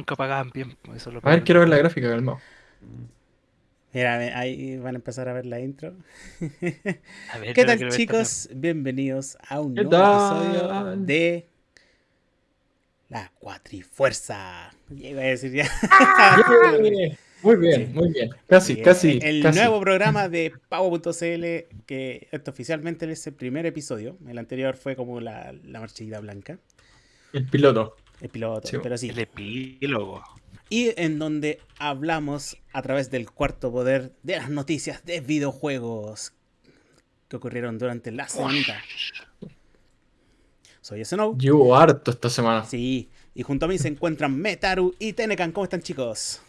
nunca pagaban bien. Eso es lo A ver, quiero ver la gráfica, calmado. Mira, ahí van a empezar a ver la intro. A ver, ¿Qué tal chicos? Bienvenidos a un ¿Qué nuevo episodio tal? de La Cuatrifuerza. Iba a decir ya. Muy bien, Sí. muy bien. Casi, casi. El casi. nuevo programa de Pavo.cl, que esto oficialmente es el primer episodio. El anterior fue como la, la marchita blanca, El piloto. El piloto, Sí, pero sí. El epílogo. Y en donde hablamos a través del cuarto poder de las noticias de videojuegos que ocurrieron durante la semanita. Soy Snow. Llevo harto esta semana. Sí, y junto a mí se encuentran Metaru y Tenecan. ¿Cómo están, chicos?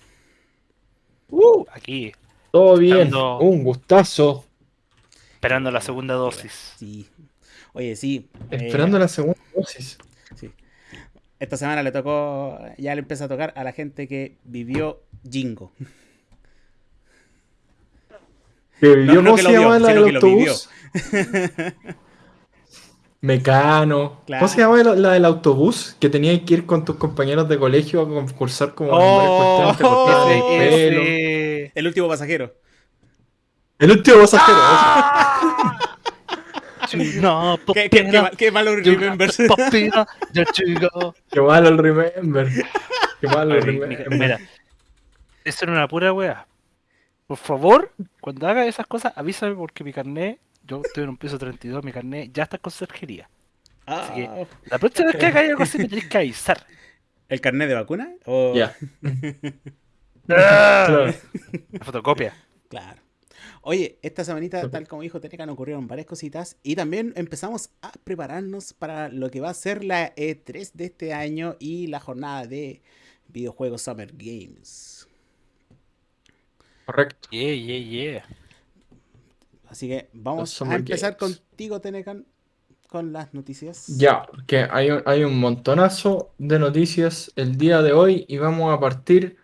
Uh, Aquí, todo bien. Estando- Un gustazo. esperando la segunda dosis. Sí. Oye, sí. eh, Esperando la segunda dosis. Esta semana le tocó, ya le empieza a tocar a la gente que vivió Jingo. ¿Que vivió, no ¿Cómo que se llama la del autobús? Mecano. Claro. ¿Cómo se llama la, la del autobús? Que tenías que ir con tus compañeros de colegio a concursar como Oh, cortaban el El último pasajero. El último pasajero. No, ¿Qué, qué, qué, qué malo remembers. Papina, ya chico. Qué malo el remember. Qué malo el remember. Mira, eso era una pura wea. Por favor, cuando haga esas cosas, avísame porque mi carnet, yo estoy en un piso 32, mi carnet ya está en conserjería. Ah, que- La próxima vez que haga algo así me tenés que avisar. ¿El carnet de vacuna? O- Ya. ¡Ah! Claro. La fotocopia. Claro. Oye, esta semanita, tal como dijo Tenecan, ocurrieron varias cositas y también empezamos a prepararnos para lo que va a ser la E3 de este año y la jornada de videojuegos Summer Games. Correcto. Yeah, yeah, yeah. Así que vamos a empezar Games. contigo, Tenecan, con las noticias. Ya, que hay un, hay un montonazo de noticias el día de hoy y vamos a partir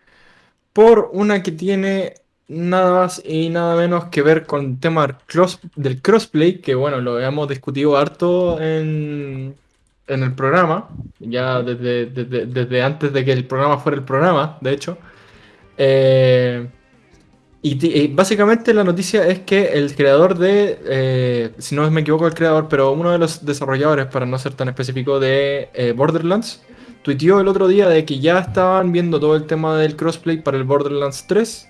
por una que tiene nada más y nada menos que ver con el tema del cross- del crossplay, que bueno, lo hemos discutido harto en, en el programa, ya desde, desde, desde antes de que el programa fuera el programa, de hecho. Eh, y básicamente la noticia es que el creador de, eh, si no me equivoco el creador, pero uno de los desarrolladores, para no ser tan específico, de eh, Borderlands, tuiteó el otro día de que ya estaban viendo todo el tema del crossplay para el Borderlands 3,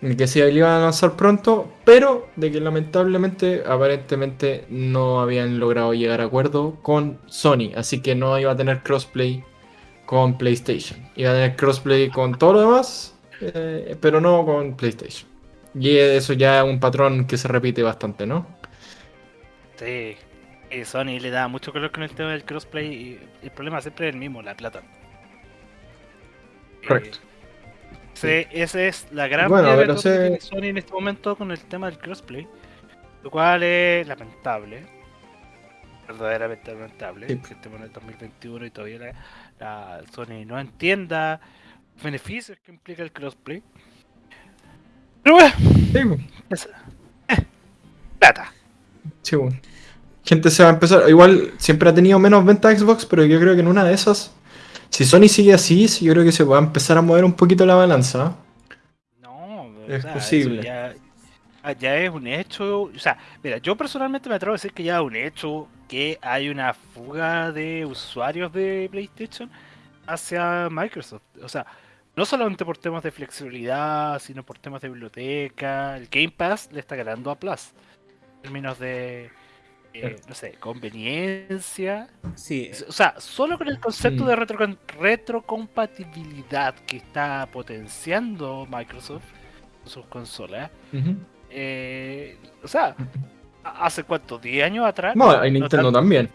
que se iban a lanzar pronto, pero de que lamentablemente, aparentemente, no habían logrado llegar a acuerdo con Sony, así que no iba a tener crossplay con PlayStation. Iba a tener crossplay con todo lo demás, eh, pero no con PlayStation. Y eso ya es un patrón que se repite bastante, ¿no? Sí. Y Sony le da mucho color con el tema del crossplay y el problema siempre es el mismo, la plata. Correcto. Eh, sí, esa es la gran Bueno, pero que sé- tiene Sony en este momento con el tema del crossplay. Lo cual es lamentable. Verdaderamente lamentable. Sí. Que estemos en el 2021 y todavía la, la Sony no entienda los beneficios que implica el crossplay. Pero bueno, Sí, es- eh, plata. sí, bueno. Gente se va a empezar. Igual siempre ha tenido menos venta Xbox, pero yo creo que en una de esas, si Sony sigue así, sí, yo creo que se va a empezar a mover un poquito la balanza. No, Es o sea, posible. Ya, ah, ya es un hecho. O sea, mira, yo personalmente me atrevo a decir que ya es un hecho que hay una fuga de usuarios de PlayStation hacia Microsoft. O sea, no solamente por temas de flexibilidad, sino por temas de biblioteca. El Game Pass le está ganando a Plus. En términos de, eh, no sé, conveniencia. Sí, O sea, solo con el concepto Mm. de retrocon- retrocompatibilidad que está potenciando Microsoft con sus consolas, eh, o sea, hace cuánto, 10 años atrás. No, hay Nintendo también.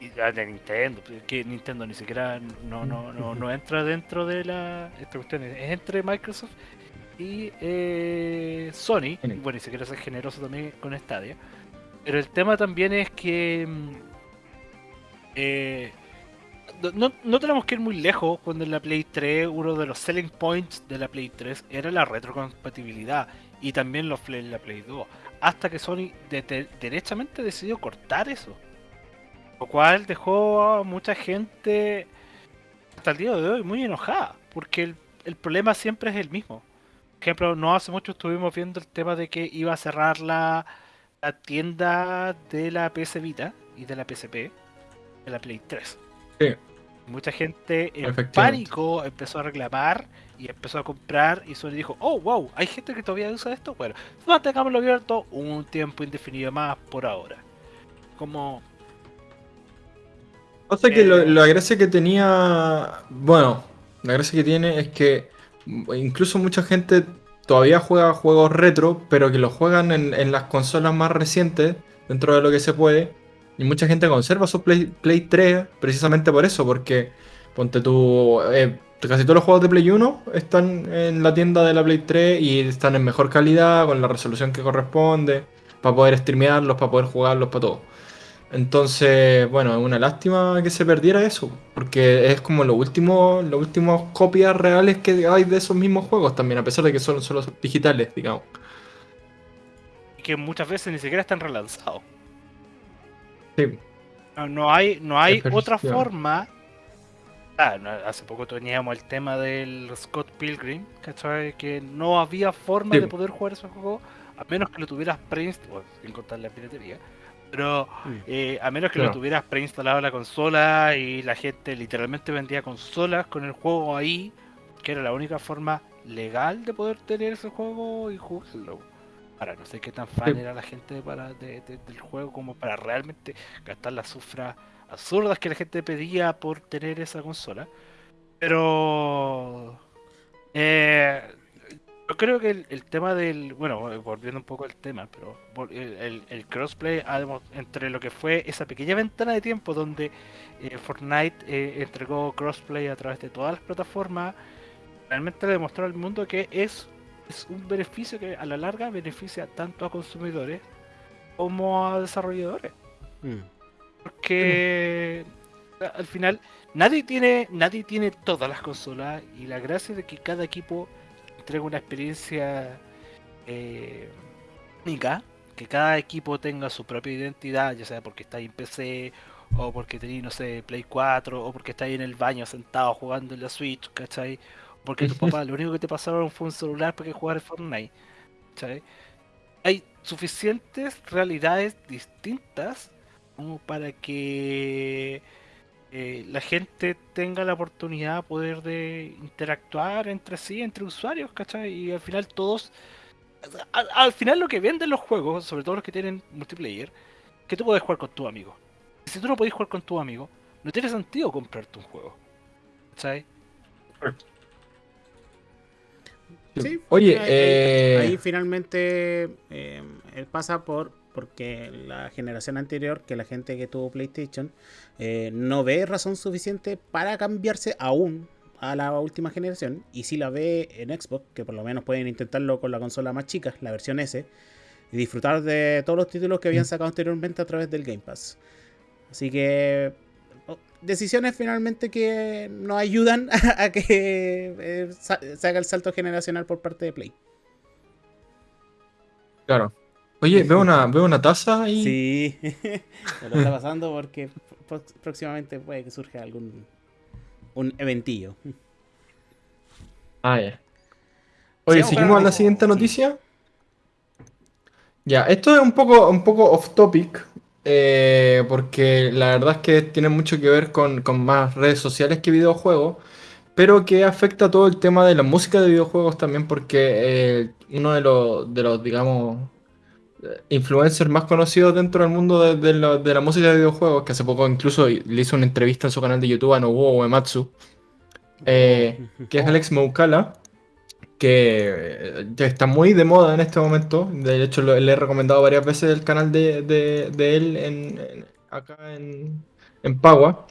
y de Nintendo, pues, que Nintendo ni siquiera no, no, no, no entra dentro de la esta cuestión, es entre Microsoft y eh, Sony, y bueno, y si quieres ser generoso también con Stadia. Pero el tema también es que mm, eh, no- no, tenemos que ir muy lejos cuando en la Play 3 uno de los selling points de la Play 3 era la retrocompatibilidad y también los en la Play 2, hasta que Sony de- de- derechamente decidió cortar eso. Lo cual dejó a mucha gente hasta el día de hoy muy enojada. porque el, problema siempre es el mismo. Por ejemplo, no hace mucho estuvimos viendo el tema de que iba a cerrar la, la tienda de la PS Vita y de la PSP de la Play 3. Sí. Mucha gente en pánico empezó a reclamar y empezó a comprar y Sony dijo, oh wow, hay gente que todavía usa esto, bueno, mantengámoslo abierto un tiempo indefinido más por ahora. Como... O sea que lo, eh, la gracia que tenía, bueno, la gracia que tiene es que incluso mucha gente todavía juega juegos retro, pero que los juegan en, las consolas más recientes, dentro de lo que se puede. Y mucha gente conserva su Play, Play 3 precisamente por eso, porque ponte tú, eh, casi todos los juegos de Play 1 están en la tienda de la Play 3 y están en mejor calidad, con la resolución que corresponde, para poder streamearlos, para poder jugarlos, para todo. Entonces, bueno, es una lástima que se perdiera eso, porque es como lo último, los últimos copias reales que hay de esos mismos juegos también, a pesar de que son solo digitales, digamos. Y que muchas veces ni siquiera están relanzados. Sí. No, hay, no hay otra forma Ah, hace poco teníamos el tema del Scott Pilgrim, ¿cachai? Que no había forma de poder jugar ese juego a menos que lo tuvieras preinstalado, sin contar la piratería, pero eh, a menos que lo tuvieras preinstalado en la consola y la gente literalmente vendía consolas con el juego ahí, que era la única forma legal de poder tener ese juego y jugarlo. Ahora, no sé qué tan fan era la gente para del juego como para realmente gastar la sufra absurdas que la gente pedía por tener esa consola. Pero eh, yo creo que el, tema del, bueno, volviendo un poco al tema, pero el, crossplay entre lo que fue esa pequeña ventana de tiempo donde eh, Fortnite eh, entregó crossplay a través de todas las plataformas, realmente le demostró al mundo que es, es un beneficio que a la larga beneficia tanto a consumidores como a desarrolladores. Mm. Porque al final nadie tiene, nadie tiene todas las consolas y la gracia de que cada equipo entrega una experiencia eh, única, que cada equipo tenga su propia identidad, ya sea porque está ahí en PC o porque tenéis, no sé, Play 4 o porque está ahí en el baño sentado jugando en la Switch, ¿cachai? Porque tu papá lo único que te pasaron fue un celular para que jugar Fortnite, ¿cachai? Hay suficientes realidades distintas como para que eh, la gente tenga la oportunidad de poder de interactuar entre sí, entre usuarios, ¿cachai? Y al final todos, al, final lo que venden los juegos, sobre todo los que tienen multiplayer, que tú puedes jugar con tu amigo. Si tú no podés jugar con tu amigo, no tiene sentido comprarte un juego. ¿Cachai? Sí, Oye, ahí, eh, finalmente eh, él pasa por porque la generación anterior, que la gente que tuvo PlayStation, eh, no ve razón suficiente para cambiarse aún a la última generación. Y si la ve en Xbox, que por lo menos pueden intentarlo con la consola más chica, la versión S, y disfrutar de todos los títulos que habían mm. sacado anteriormente a través del Game Pass. Así que oh, decisiones finalmente que nos ayudan a que eh, se haga el salto generacional por parte de Play. Claro. Oye, veo una, veo una taza ahí. Sí, me lo está pasando porque próximamente puede que surja algún un eventillo. Ah, ya. Oye, ¿seguimos a la siguiente noticia? Ya, esto es un poco, un poco off topic, eh, porque la verdad es que tiene mucho que ver con, más redes sociales que videojuegos, pero que afecta todo el tema de la música de videojuegos también, porque eh, uno de los, de los, digamos, influencer más conocido dentro del mundo de, la, música de videojuegos, que hace poco incluso le hizo una entrevista en su canal de YouTube a Nobuo Uematsu, eh, que es Alex Moukala, que ya está muy de moda en este momento. De hecho, le he recomendado varias veces el canal de, él en, acá en, en Pagua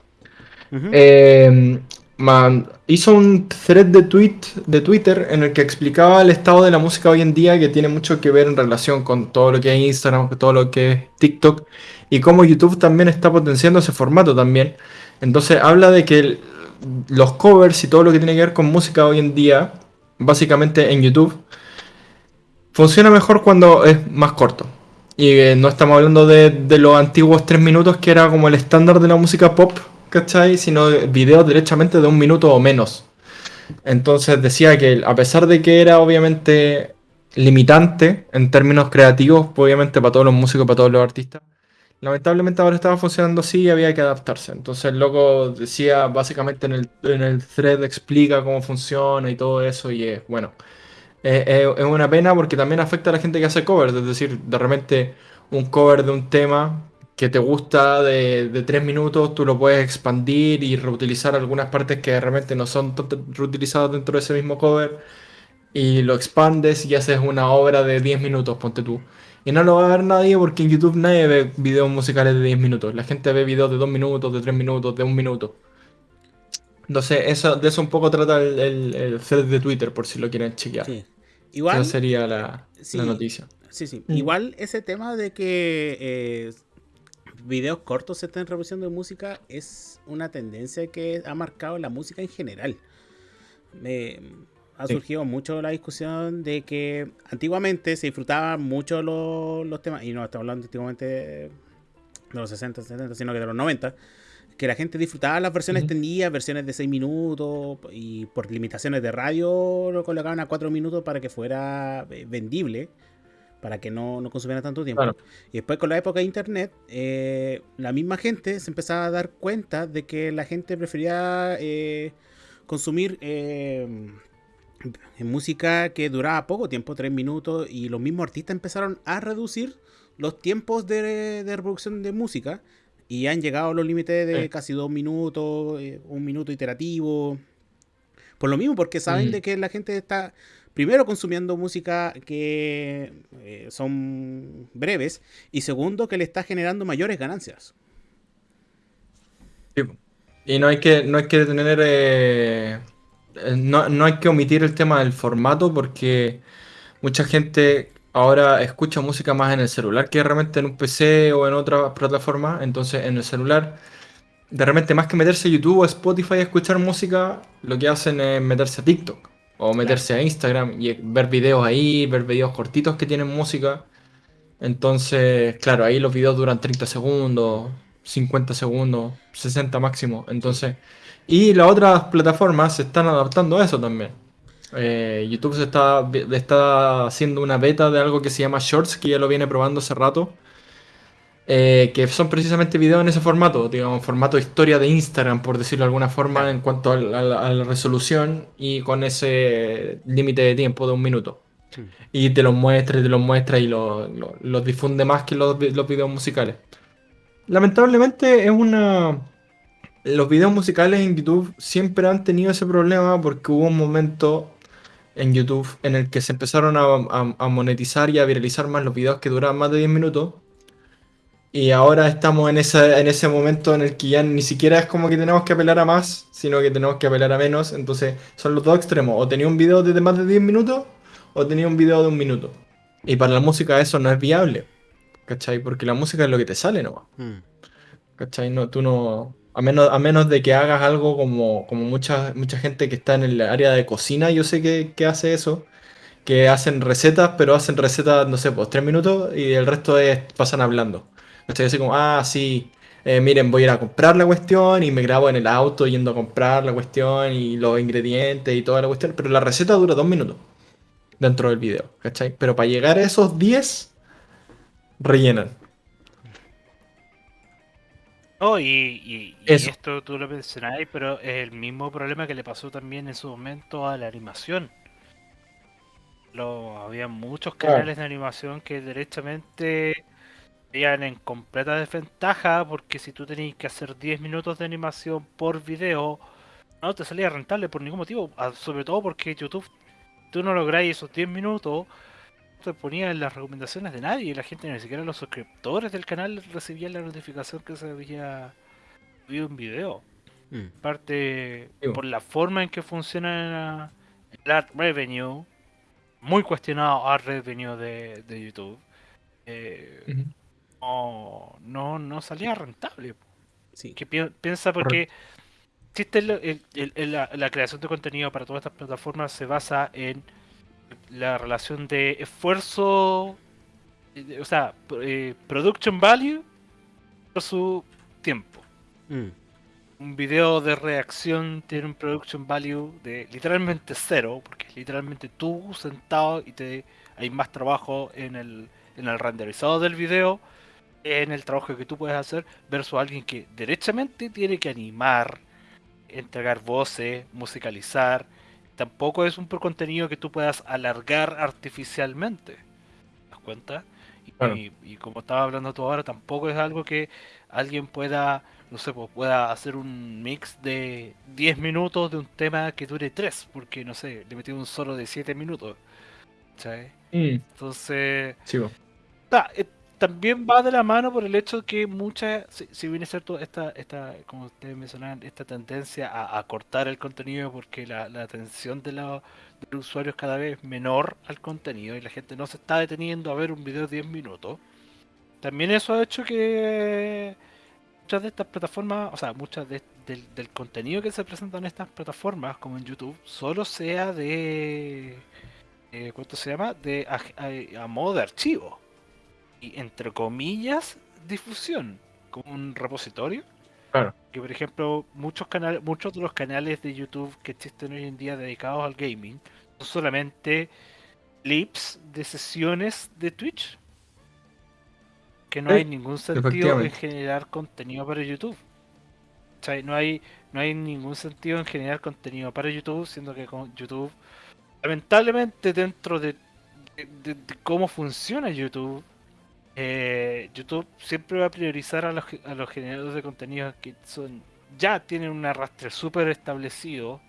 hizo un thread de, tweet, de Twitter en el que explicaba el estado de la música hoy en día que tiene mucho que ver en relación con todo lo que es Instagram, todo lo que es TikTok y cómo YouTube también está potenciando ese formato también. Entonces habla de que los covers y todo lo que tiene que ver con música hoy en día, básicamente en YouTube, funciona mejor cuando es más corto. Y eh, no estamos hablando de, de los antiguos tres minutos que era como el estándar de la música pop ¿cachai? Sino videos derechamente de un minuto o menos. Entonces decía que a pesar de que era obviamente limitante en términos creativos, obviamente para todos los músicos, para todos los artistas, lamentablemente ahora estaba funcionando así y había que adaptarse. Entonces el loco decía básicamente en el, en el thread explica cómo funciona y todo eso y es bueno. es una pena porque también afecta a la gente que hace covers, es decir, de repente un cover de un tema que te gusta de, de tres minutos, tú lo puedes expandir y reutilizar algunas partes que realmente no son reutilizadas dentro de ese mismo cover y lo expandes y haces una obra de 10 minutos, ponte tú. Y no lo va a ver nadie porque en YouTube nadie ve videos musicales de 10 minutos. La gente ve videos de 2 minutos, de 3 minutos, de 1 minuto. Entonces, eso, de eso un poco trata el, el, thread de Twitter, por si lo quieren chequear. Sí. Igual. Esa sería la, la, noticia. Sí, sí. Mm. Igual ese tema de que eh, videos cortos se estén reproduciendo de música es una tendencia que ha marcado la música en general. Me, ha surgido mucho la discusión de que antiguamente se disfrutaban mucho los, temas, y no estamos hablando antiguamente de los 60, 70, sino que de los 90, que la gente disfrutaba las versiones extendidas, versiones de 6 minutos, y por limitaciones de radio lo colocaban a 4 minutos para que fuera eh, vendible, para que no, no consumiera tanto tiempo. Y después con la época de internet, eh, la misma gente se empezaba a dar cuenta de que la gente prefería eh, consumir en música que duraba poco tiempo, tres minutos, y los mismos artistas empezaron a reducir los tiempos de, reproducción de música y han llegado a los límites de casi dos minutos, eh, un minuto iterativo. Por lo mismo, porque saben mm. de que la gente está primero consumiendo música que eh, son breves y segundo que le está generando mayores ganancias. Y no hay que, no hay que tener eh, eh, no, hay que omitir el tema del formato porque mucha gente ahora escucha música más en el celular que realmente en un PC o en otra plataforma. Entonces en el celular, de repente más que meterse a YouTube o Spotify a escuchar música, lo que hacen es meterse a TikTok o meterse a Instagram y ver videos ahí, ver videos cortitos que tienen música. Entonces, claro, ahí los videos duran 30 segundos, 50 segundos, 60 máximo. Entonces... Y las otras plataformas se están adaptando a eso también. Eh, YouTube se está, está haciendo una beta de algo que se llama Shorts, que ya lo viene probando hace rato. Eh, que son precisamente videos en ese formato, digamos, formato historia de Instagram, por decirlo de alguna forma, en cuanto a la, resolución y con ese límite de tiempo de un minuto. Y te los muestra y te los muestra y los difunde más que los, los videos musicales. Lamentablemente es una los videos musicales en YouTube siempre han tenido ese problema porque hubo un momento en YouTube en el que se empezaron a, monetizar y a viralizar más los videos que duraban más de 10 minutos. Y ahora estamos en ese, en ese momento en el que ya ni siquiera es como que tenemos que apelar a más, sino que tenemos que apelar a menos. Entonces son los dos extremos. O tenía un video de más de 10 minutos o tenía un video de un minuto. Y para la música eso no es viable. ¿Cachai? Porque la música es lo que te sale, ¿no? Mm. ¿Cachai? No, tú no a menos, a menos de que hagas algo como, como mucha, mucha gente que está en el área de cocina, yo sé que, hace eso. Que hacen recetas, pero hacen recetas, no sé, pues tres minutos y el resto es, pasan hablando. Estoy así como, ah, sí, eh, miren, voy a ir a comprar la cuestión y me grabo en el auto yendo a comprar la cuestión y los ingredientes y toda la cuestión. Pero la receta dura dos minutos dentro del video, ¿cachai? Pero para llegar a esos 10, rellenan. Oh, y, esto tú lo mencionabas, pero es el mismo problema que le pasó también en su momento a la animación. Lo, había muchos canales de animación que derechamente estaban en completa desventaja porque si tú tenías que hacer 10 minutos de animación por video, no te salía rentable por ningún motivo, ah, sobre todo porque YouTube, tú no lográis esos 10 minutos te ponía en las recomendaciones de nadie. La gente, ni siquiera los suscriptores del canal recibían la notificación que se había subido un video. Mm. Aparte, por la forma en que funciona el ad revenue, muy cuestionado ad revenue de, de YouTube, eh, no, no, salía rentable. Sí. Que piensa porque existe la, la creación de contenido para todas estas plataformas se basa en la relación de esfuerzo, o sea, eh, production value por su tiempo. Mm. un video de reacción tiene un production value de literalmente cero, porque es literalmente tú sentado y te hay más trabajo en el, en el renderizado del video, en el trabajo que tú puedes hacer, versus alguien que derechamente tiene que animar, entregar voces, musicalizar. Tampoco es un contenido que tú puedas alargar artificialmente. ¿Te das cuenta? Y, y, como estaba hablando tú ahora, tampoco es algo que alguien pueda, no sé, pues pueda hacer un mix de 10 minutos de un tema que dure 3, porque no sé, le metí un solo de 7 minutos. ¿sabes? Mm. Entonces, también va de la mano por el hecho que muchas, si, viene cierto, esta, esta, como ustedes mencionaban, esta tendencia a, cortar el contenido porque la, atención de, la, del usuario es cada vez menor al contenido y la gente no se está deteniendo a ver un video de 10 minutos. También eso ha hecho que muchas de estas plataformas, o sea, muchas del, del contenido que se presenta en estas plataformas, como en YouTube, solo sea de eh, ¿cuánto se llama? De a, modo de archivo. Y entre comillas, difusión, como un repositorio. Claro. Que por ejemplo, muchos canales, muchos de los canales de YouTube que existen hoy en día dedicados al gaming son solamente clips de sesiones de Twitch. Que no hay ningún sentido en generar contenido para YouTube. O sea, no hay, no hay ningún sentido en generar contenido para YouTube, siendo que con YouTube lamentablemente dentro de, cómo funciona YouTube, eh, YouTube siempre va a priorizar a los, a los generadores de contenido que son ya tienen un arrastre súper establecido.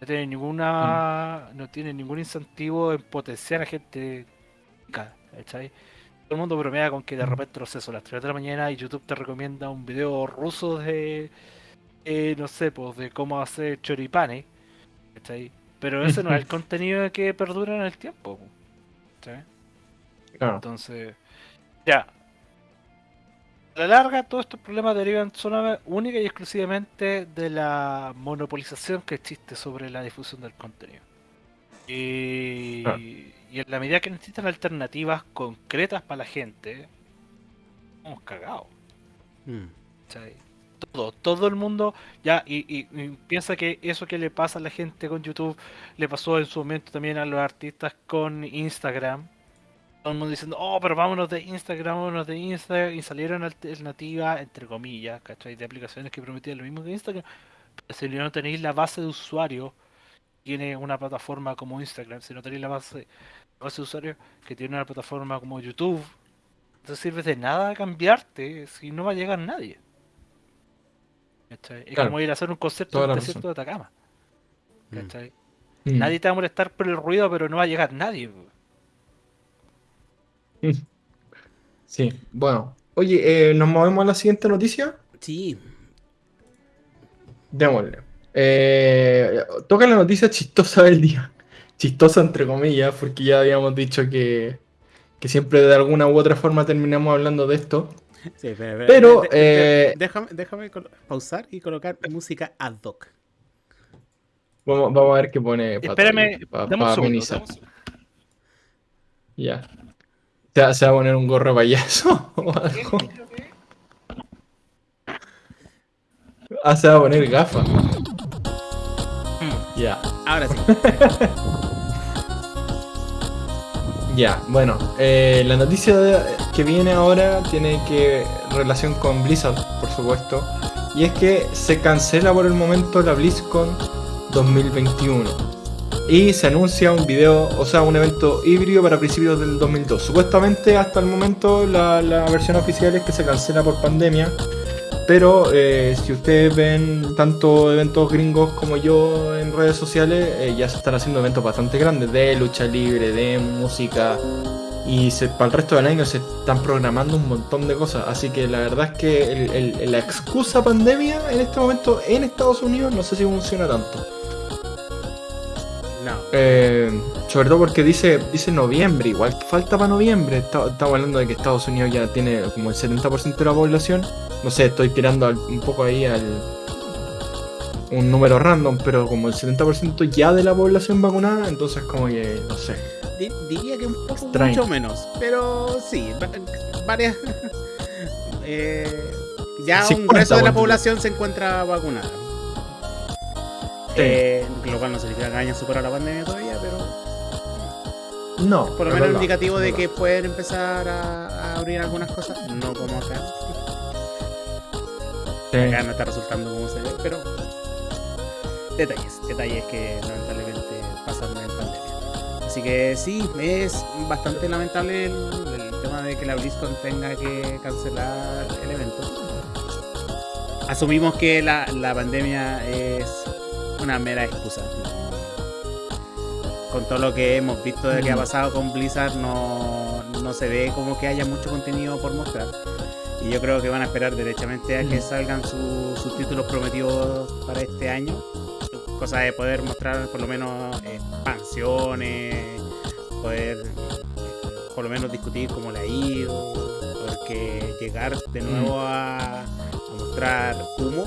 No tiene ninguna mm. no tiene ningún incentivo en potenciar a gente. ¿cachai? Todo el mundo bromea con que de mm. repente lo sé, son las 3 de la mañana y YouTube te recomienda un video ruso de eh, no sé, pues de cómo hacer choripanes. ¿cachai? Pero ese no es el contenido que perdura en el tiempo. Entonces, ya. A la larga, todos estos problemas derivan solamente, única y exclusivamente de la monopolización que existe sobre la difusión del contenido. Y, en la medida que necesitan alternativas concretas para la gente, hemos cagado. Mm todo, todo el mundo ya y, piensa que eso que le pasa a la gente con YouTube le pasó en su momento también a los artistas con Instagram. Todo el mundo diciendo, oh, pero vámonos de Instagram, vámonos de Instagram y salieron alternativas, entre comillas, ¿cachai? De aplicaciones que prometían lo mismo que Instagram. Pero si no tenéis la base de usuarios, tiene una plataforma como Instagram, si no tenéis la base, base de usuarios que tiene una plataforma como YouTube, no sirve de nada cambiarte si no va a llegar nadie. Es como ir a hacer un concierto en el desierto de Atacama. Mm. Mm. Nadie te va a molestar por el ruido, pero no va a llegar nadie. Sí, bueno. Oye, eh, ¿nos movemos a la siguiente noticia? Sí. Démosle. Eh, toca la noticia chistosa del día. Chistosa entre comillas, porque ya habíamos dicho que, que siempre de alguna u otra forma terminamos hablando de esto. pero, eh, déjame, pausar y colocar música ad hoc. Vamos, vamos a ver qué pone. Espérame, pa, Ya. ¿Se va a poner un gorro de payaso o algo? Ah, se va a poner gafas. Hmm. Ya. Ahora sí. Ya, bueno, eh, la noticia que viene ahora tiene que relación con Blizzard, por supuesto, y es que se cancela por el momento la BlizzCon 2021 y se anuncia un video, o sea, un evento híbrido para principios del 2002. Supuestamente hasta el momento la, versión oficial es que se cancela por pandemia, pero eh, si ustedes ven tanto eventos gringos como yo en redes sociales, eh, ya se están haciendo eventos bastante grandes de lucha libre, de música. Y para el resto del año se están programando un montón de cosas. Así que la verdad es que la excusa pandemia en este momento en Estados Unidos no sé si funciona tanto. No. Eh, sobre todo porque dice, dice noviembre, igual falta para noviembre. Estamos hablando de que Estados Unidos ya tiene como el 70% de la población. No sé, estoy tirando un poco ahí al un número random, pero como el 70% ya de la población vacunada, entonces como que, no sé. diría que un poco mucho menos, pero sí, varias... eh, Ya un grueso de la población se encuentra vacunada. Eh, lo cual no significa que hayan superado la pandemia todavía, pero. No. Por lo menos indicativo de que pueden empezar a, abrir algunas cosas. No como acá. Acá no está resultando como se ve, pero. Detalles, detalles que lamentablemente pasan en pandemia. Así que sí, es bastante lamentable el, tema de que la BlizzCon tenga que cancelar el evento. Asumimos que la, la pandemia es una mera excusa. Con todo lo que hemos visto de que ha mm. pasado con Blizzard, no, no se ve como que haya mucho contenido por mostrar. Y yo creo que van a esperar derechamente a que mm. salgan sus títulos prometidos para este año. Cosa de poder mostrar por lo menos expansiones, poder por lo menos discutir cómo le ha ido, porque llegar de mm. nuevo a, a mostrar humo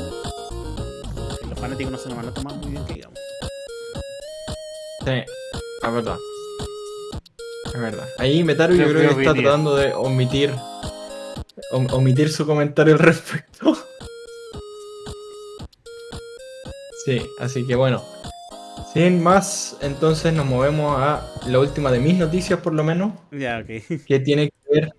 fanáticos no se lo van a tomar muy bien que digamos. Sí, es verdad. Es verdad. Ahí Metaru yo creo que está tratando de omitir omitir su comentario al respecto. Sí, así que bueno. Sin más, entonces nos movemos a la última de mis noticias por lo menos. Ya, ok. Que tiene que ver.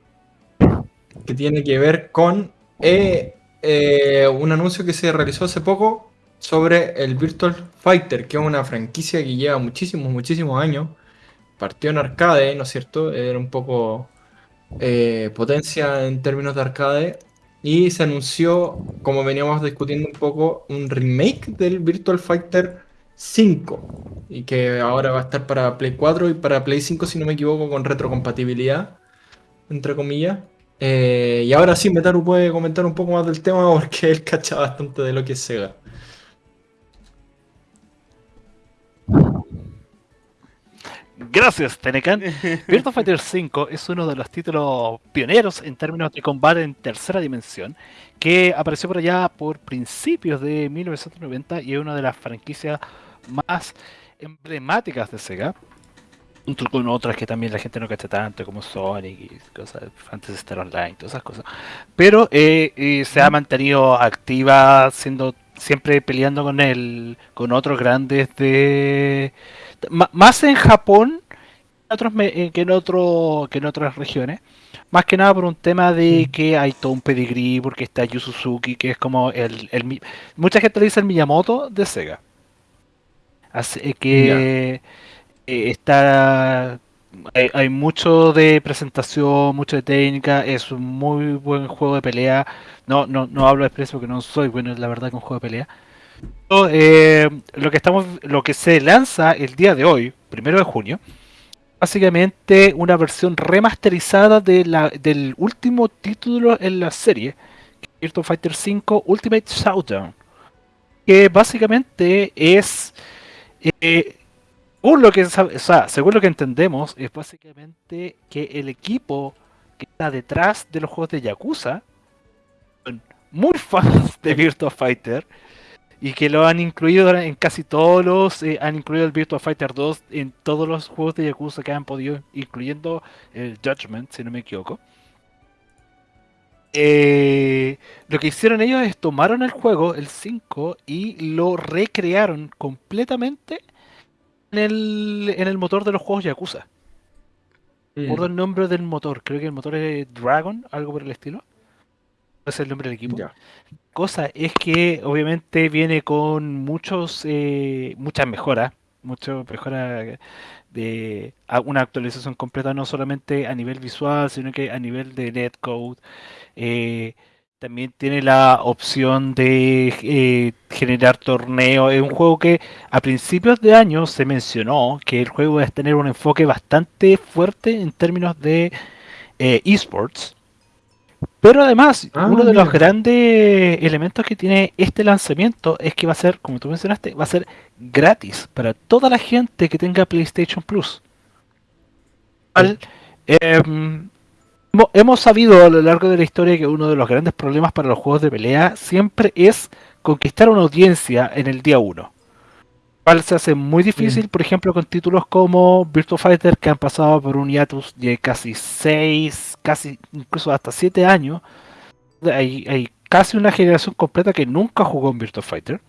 Que tiene que ver con eh, eh, un anuncio que se realizó hace poco sobre el Virtual Fighter, que es una franquicia que lleva muchísimos, muchísimos años. Partió en arcade, ¿no es cierto? Era un poco eh, potencia en términos de arcade. Y se anunció, como veníamos discutiendo un poco, un remake del Virtual Fighter 5. Y que ahora va a estar para Play 4 y para Play 5, si no me equivoco, con retrocompatibilidad, entre comillas. Eh, y ahora sí, Metaru puede comentar un poco más del tema porque él cacha bastante de lo que es Sega. Gracias, Tenecan. Virtua Fighter 5 es uno de los títulos pioneros en términos de combate en tercera dimensión, que apareció por allá por principios de 1990 y es una de las franquicias más emblemáticas de Sega. Junto con otras que también la gente no cacha tanto, como Sonic y cosas, Fantasy Star Online, todas esas cosas. Pero eh, eh, se ha mantenido activa, siendo siempre peleando con el, con otros grandes de más en Japón eh, que en, otro, que en otras regiones. Más que nada por un tema de mm. que hay todo un pedigrí, porque está Yu Suzuki, que es como el, el mucha gente le dice el Miyamoto de Sega. Así que eh, está hay, mucho de presentación, mucho de técnica, es un muy buen juego de pelea. No, no, no hablo de expreso porque no soy bueno, la verdad, con juego de pelea. Eh, lo que estamos, lo que se lanza el día de hoy, primero de junio, básicamente una versión remasterizada del último título en la serie, Virtua Fighter 5 Ultimate Showdown, que básicamente es, eh, según lo que, según lo que entendemos, es básicamente que el equipo que está detrás de los juegos de Yakuza son muy fans de Virtua Fighter y que lo han incluido en casi todos los, eh, han incluido el Virtua Fighter 2 en todos los juegos de Yakuza que han podido, incluyendo el Judgment, si no me equivoco. Eh, lo que hicieron ellos es tomaron el juego, el 5, y lo recrearon completamente en el, en el motor de los juegos Yakuza. Por el nombre del motor, creo que el motor es Dragon, algo por el estilo es el nombre del equipo. Cosa es que obviamente viene con muchos eh, muchas mejoras, muchas mejoras de una actualización completa no solamente a nivel visual, sino que a nivel de netcode. Eh, también tiene la opción de eh, generar torneos. Es un juego que a principios de año se mencionó que el juego va a tener un enfoque bastante fuerte en términos de esports. Pero además, ah, uno de los grandes elementos que tiene este lanzamiento es que va a ser, como tú mencionaste, va a ser gratis para toda la gente que tenga PlayStation Plus. Em, hemos sabido a lo largo de la historia que uno de los grandes problemas para los juegos de pelea siempre es conquistar una audiencia en el día 1 se hace muy difícil, por ejemplo, con títulos como Virtua Fighter que han pasado por un hiatus de casi 6, casi incluso hasta 7 años. Hay, hay casi una generación completa que nunca jugó en Virtua Fighter.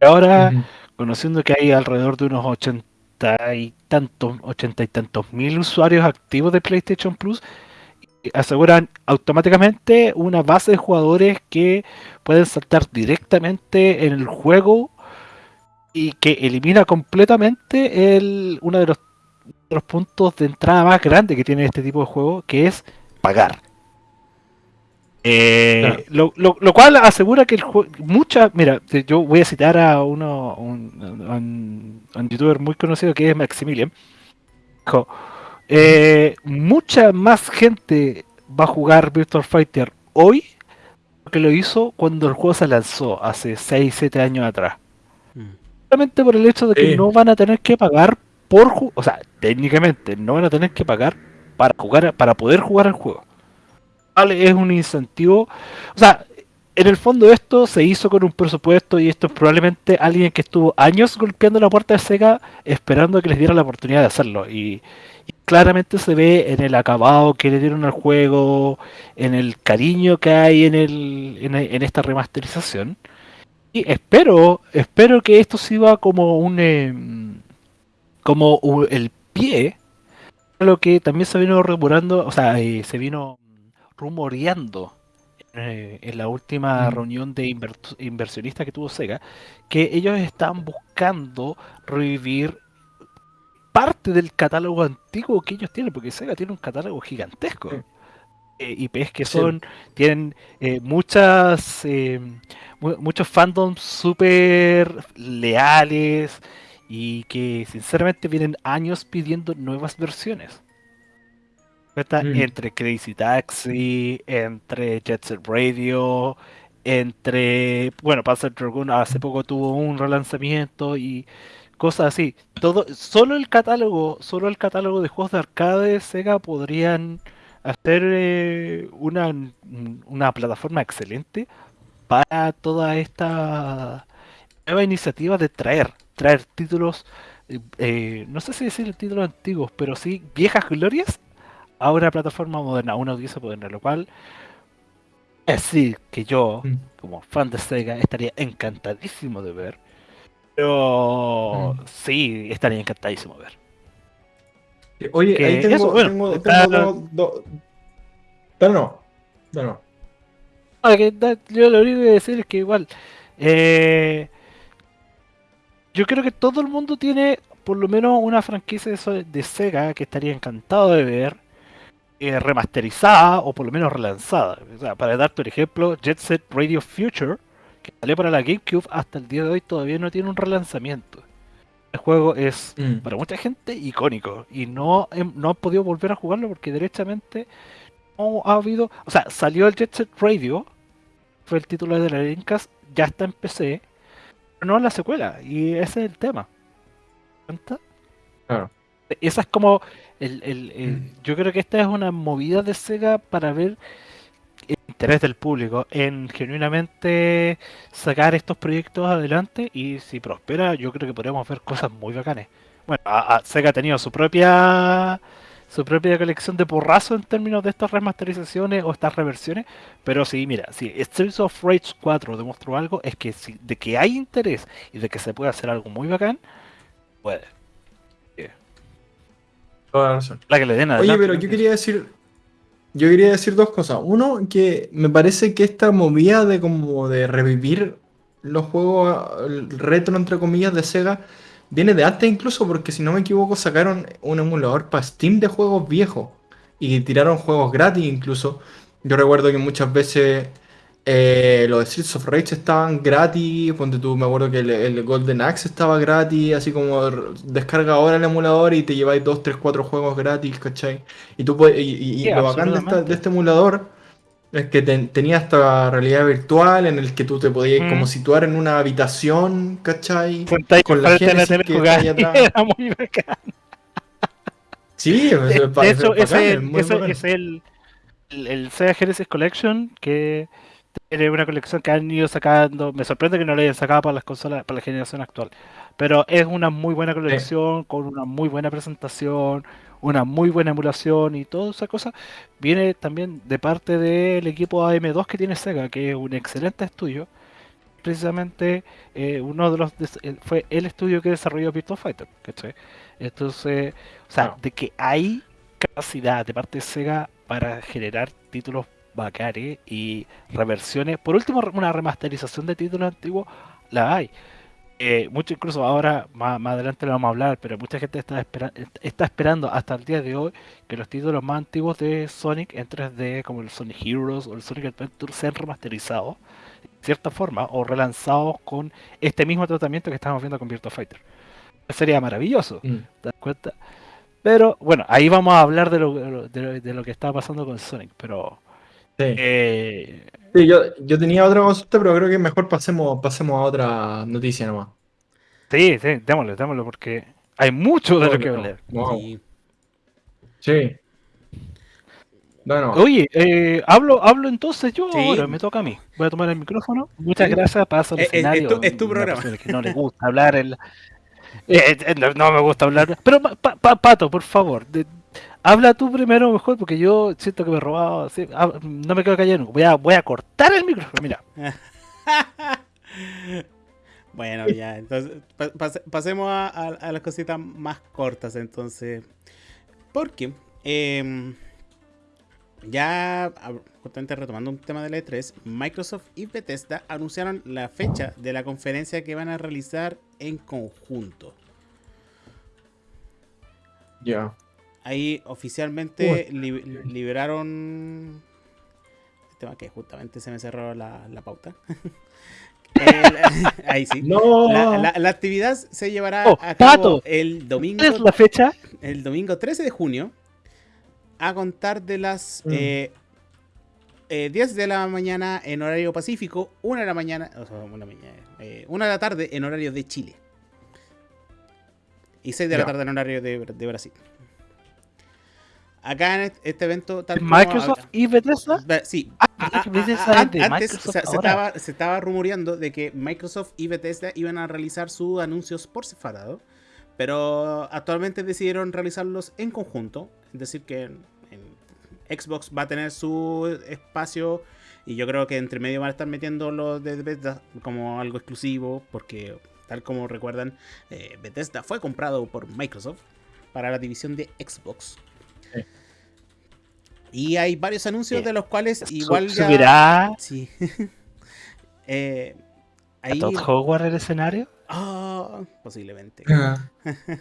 Ahora, conociendo que hay alrededor de unos 80 y tantos, 80 y tantos mil usuarios activos de PlayStation Plus, aseguran automáticamente una base de jugadores que pueden saltar directamente en el juego y que elimina completamente el, uno de los, de los puntos de entrada más grandes que tiene este tipo de juego, que es pagar. Eh, lo, cual asegura que el juego, mucha, mira, yo voy a citar a uno, un, youtuber muy conocido que es Maximilian. Dijo, eh, mucha más gente va a jugar Virtual Fighter hoy que lo hizo cuando el juego se lanzó hace 6, 7 años atrás. Mm. Solamente por el hecho de que no van a tener que pagar por, o sea, técnicamente no van a tener que pagar para jugar, para poder jugar el juego es un incentivo. O sea, en el fondo esto se hizo con un presupuesto y esto es probablemente alguien que estuvo años golpeando la puerta de Sega esperando que les diera la oportunidad de hacerlo. Y, claramente se ve en el acabado que le dieron al juego, en el cariño que hay en, el, en, esta remasterización. Y espero, espero que esto sirva como un em, como el pie a lo que también se vino remurando, o sea, eh, se vino rumoreando eh, en la última mm. reunión de inversionistas que tuvo Sega, que ellos están buscando revivir parte del catálogo antiguo que ellos tienen, porque Sega tiene un catálogo gigantesco. Eh, IPs que son, tienen eh, muchas muchos fandoms súper leales y que sinceramente vienen años pidiendo nuevas versiones. Mm. Entre Crazy Taxi, entre Jet Set Radio, entre. Bueno, Panzer Dragoon hace poco tuvo un relanzamiento y cosas así. Todo, solo el catálogo, solo el catálogo de juegos de arcade de Sega podrían hacer eh, una, una plataforma excelente para toda esta nueva iniciativa de traer, traer títulos, eh, eh, no sé si decir títulos antiguos, pero sí viejas glorias a una plataforma moderna, a una audiencia moderna, lo cual es decir que yo, mm. como fan de Sega, estaría encantadísimo de ver. Pero mm. sí, estaría encantadísimo de ver. Oye, ahí tengo, tengo, dos... Pero no, no. Ah, yo lo único que decir es que igual, eh, yo creo que todo el mundo tiene por lo menos una franquicia de Sega que estaría encantado de ver eh, remasterizada o por lo menos relanzada. O sea, para darte un ejemplo, Jet Set Radio Future, que salió para la GameCube, hasta el día de hoy todavía no tiene un relanzamiento. El juego es mm. para mucha gente icónico y no, no han podido volver a jugarlo porque derechamente no ha habido. O sea, salió el Jet Set Radio, fue el título de la Dreamcast, ya está en PC, pero no en la secuela, y ese es el tema. ¿Cuenta? Claro. Esa es como el, mm. Yo creo que esta es una movida de Sega para ver el interés del público en genuinamente sacar estos proyectos adelante y si prospera yo creo que podríamos ver cosas muy bacanes. Bueno, Sega ha tenido su propia su propia colección de porrazo en términos de estas remasterizaciones o estas reversiones, pero sí, mira, si Streets of Rage 4 demostró algo, es que si, de que hay interés y de que se puede hacer algo muy bacán, puede. La que le den Oye, pero yo quería decir. Yo quería decir dos cosas. Uno, que me parece que esta movida de como de revivir los juegos retro entre comillas de Sega viene de antes incluso porque si no me equivoco sacaron un emulador para Steam de juegos viejos y tiraron juegos gratis incluso. Yo recuerdo que muchas veces eh, los Streets of Rage estaban gratis, ponte tú, me acuerdo que el, Golden Axe estaba gratis, así como descarga ahora el emulador y te lleváis 2, 3, 4 juegos gratis, ¿cachai? Y, tú y, lo bacán de, este emulador es que tenía esta realidad virtual en el que tú te podías mm. como situar en una habitación, ¿cachai? Con la gente que está atrás. Era muy bacán. Sí, es, de, hecho, es, es el, el, el Sega Genesis Collection que es una colección que han ido sacando. Me sorprende que no la hayan sacado para las consolas, para la generación actual. Pero es una muy buena colección, con una muy buena presentación, una muy buena emulación y toda esa cosa, viene también de parte del equipo AM2 que tiene Sega, que es un excelente estudio. Precisamente eh, uno de los eh, fue el estudio que desarrolló Virtua Fighter. Entonces, o sea, de que hay capacidad de parte de Sega para generar títulos bacares y reversiones. Por último, una remasterización de títulos antiguos la hay. Eh, mucho incluso ahora, más, adelante lo vamos a hablar, pero mucha gente está, está esperando hasta el día de hoy que los títulos más antiguos de Sonic en 3D, como el Sonic Heroes o el Sonic Adventure, sean remasterizados de cierta forma o relanzados con este mismo tratamiento que estamos viendo con Virtua Fighter. Sería maravilloso, mm. ¿te das cuenta? Pero bueno, ahí vamos a hablar de lo, de lo, que está pasando con Sonic, pero... Sí. Eh, Sí, yo, yo tenía otra consulta, pero creo que mejor pasemos, pasemos a otra noticia nomás. Sí, sí, démosle, démosle, porque hay mucho de lo que hablar. Sí. Bueno. Oye, eh, hablo, hablo entonces yo ahora, me toca a mí. Voy a tomar el micrófono. Muchas gracias, pasa el eh, eh, escenario. Es, tu, programa. Que no le gusta hablar. El, no, me gusta hablar. Pero, Pato, por favor, Habla tú primero mejor, porque yo siento que me he robado. no me quedo callado. Voy a, voy a cortar el micrófono, mira. bueno, ya, entonces pasemos a, las cositas más cortas, entonces. Porque em, ya, justamente retomando un tema de la E3, Microsoft y Bethesda anunciaron la fecha de la conferencia que van a realizar en conjunto. Ya. Ahí oficialmente liberaron. El tema que justamente se me cerró la, pauta. ahí sí. La, actividad se llevará oh, a cabo el domingo. es la fecha? El domingo 13 de junio. A contar de las 10 mm. eh, eh, de la mañana en horario pacífico, 1 de la mañana, una, eh, una de la tarde en horario de Chile. Y 6 de la tarde en horario de Brasil acá en este evento tal Microsoft y Bethesda sí. Antes se, estaba, rumoreando de que Microsoft y Bethesda iban a realizar sus anuncios por separado pero actualmente decidieron realizarlos en conjunto. Es decir que Xbox va a tener su espacio y yo creo que entre medio van a estar metiendo los de Bethesda como algo exclusivo porque tal como recuerdan eh, Bethesda fue comprado por Microsoft para la división de Xbox y hay varios anuncios de los cuales igual ya. ¿Subirá? Sí. eh, ahí... Hogwarts el escenario? Ah, posiblemente. Ah.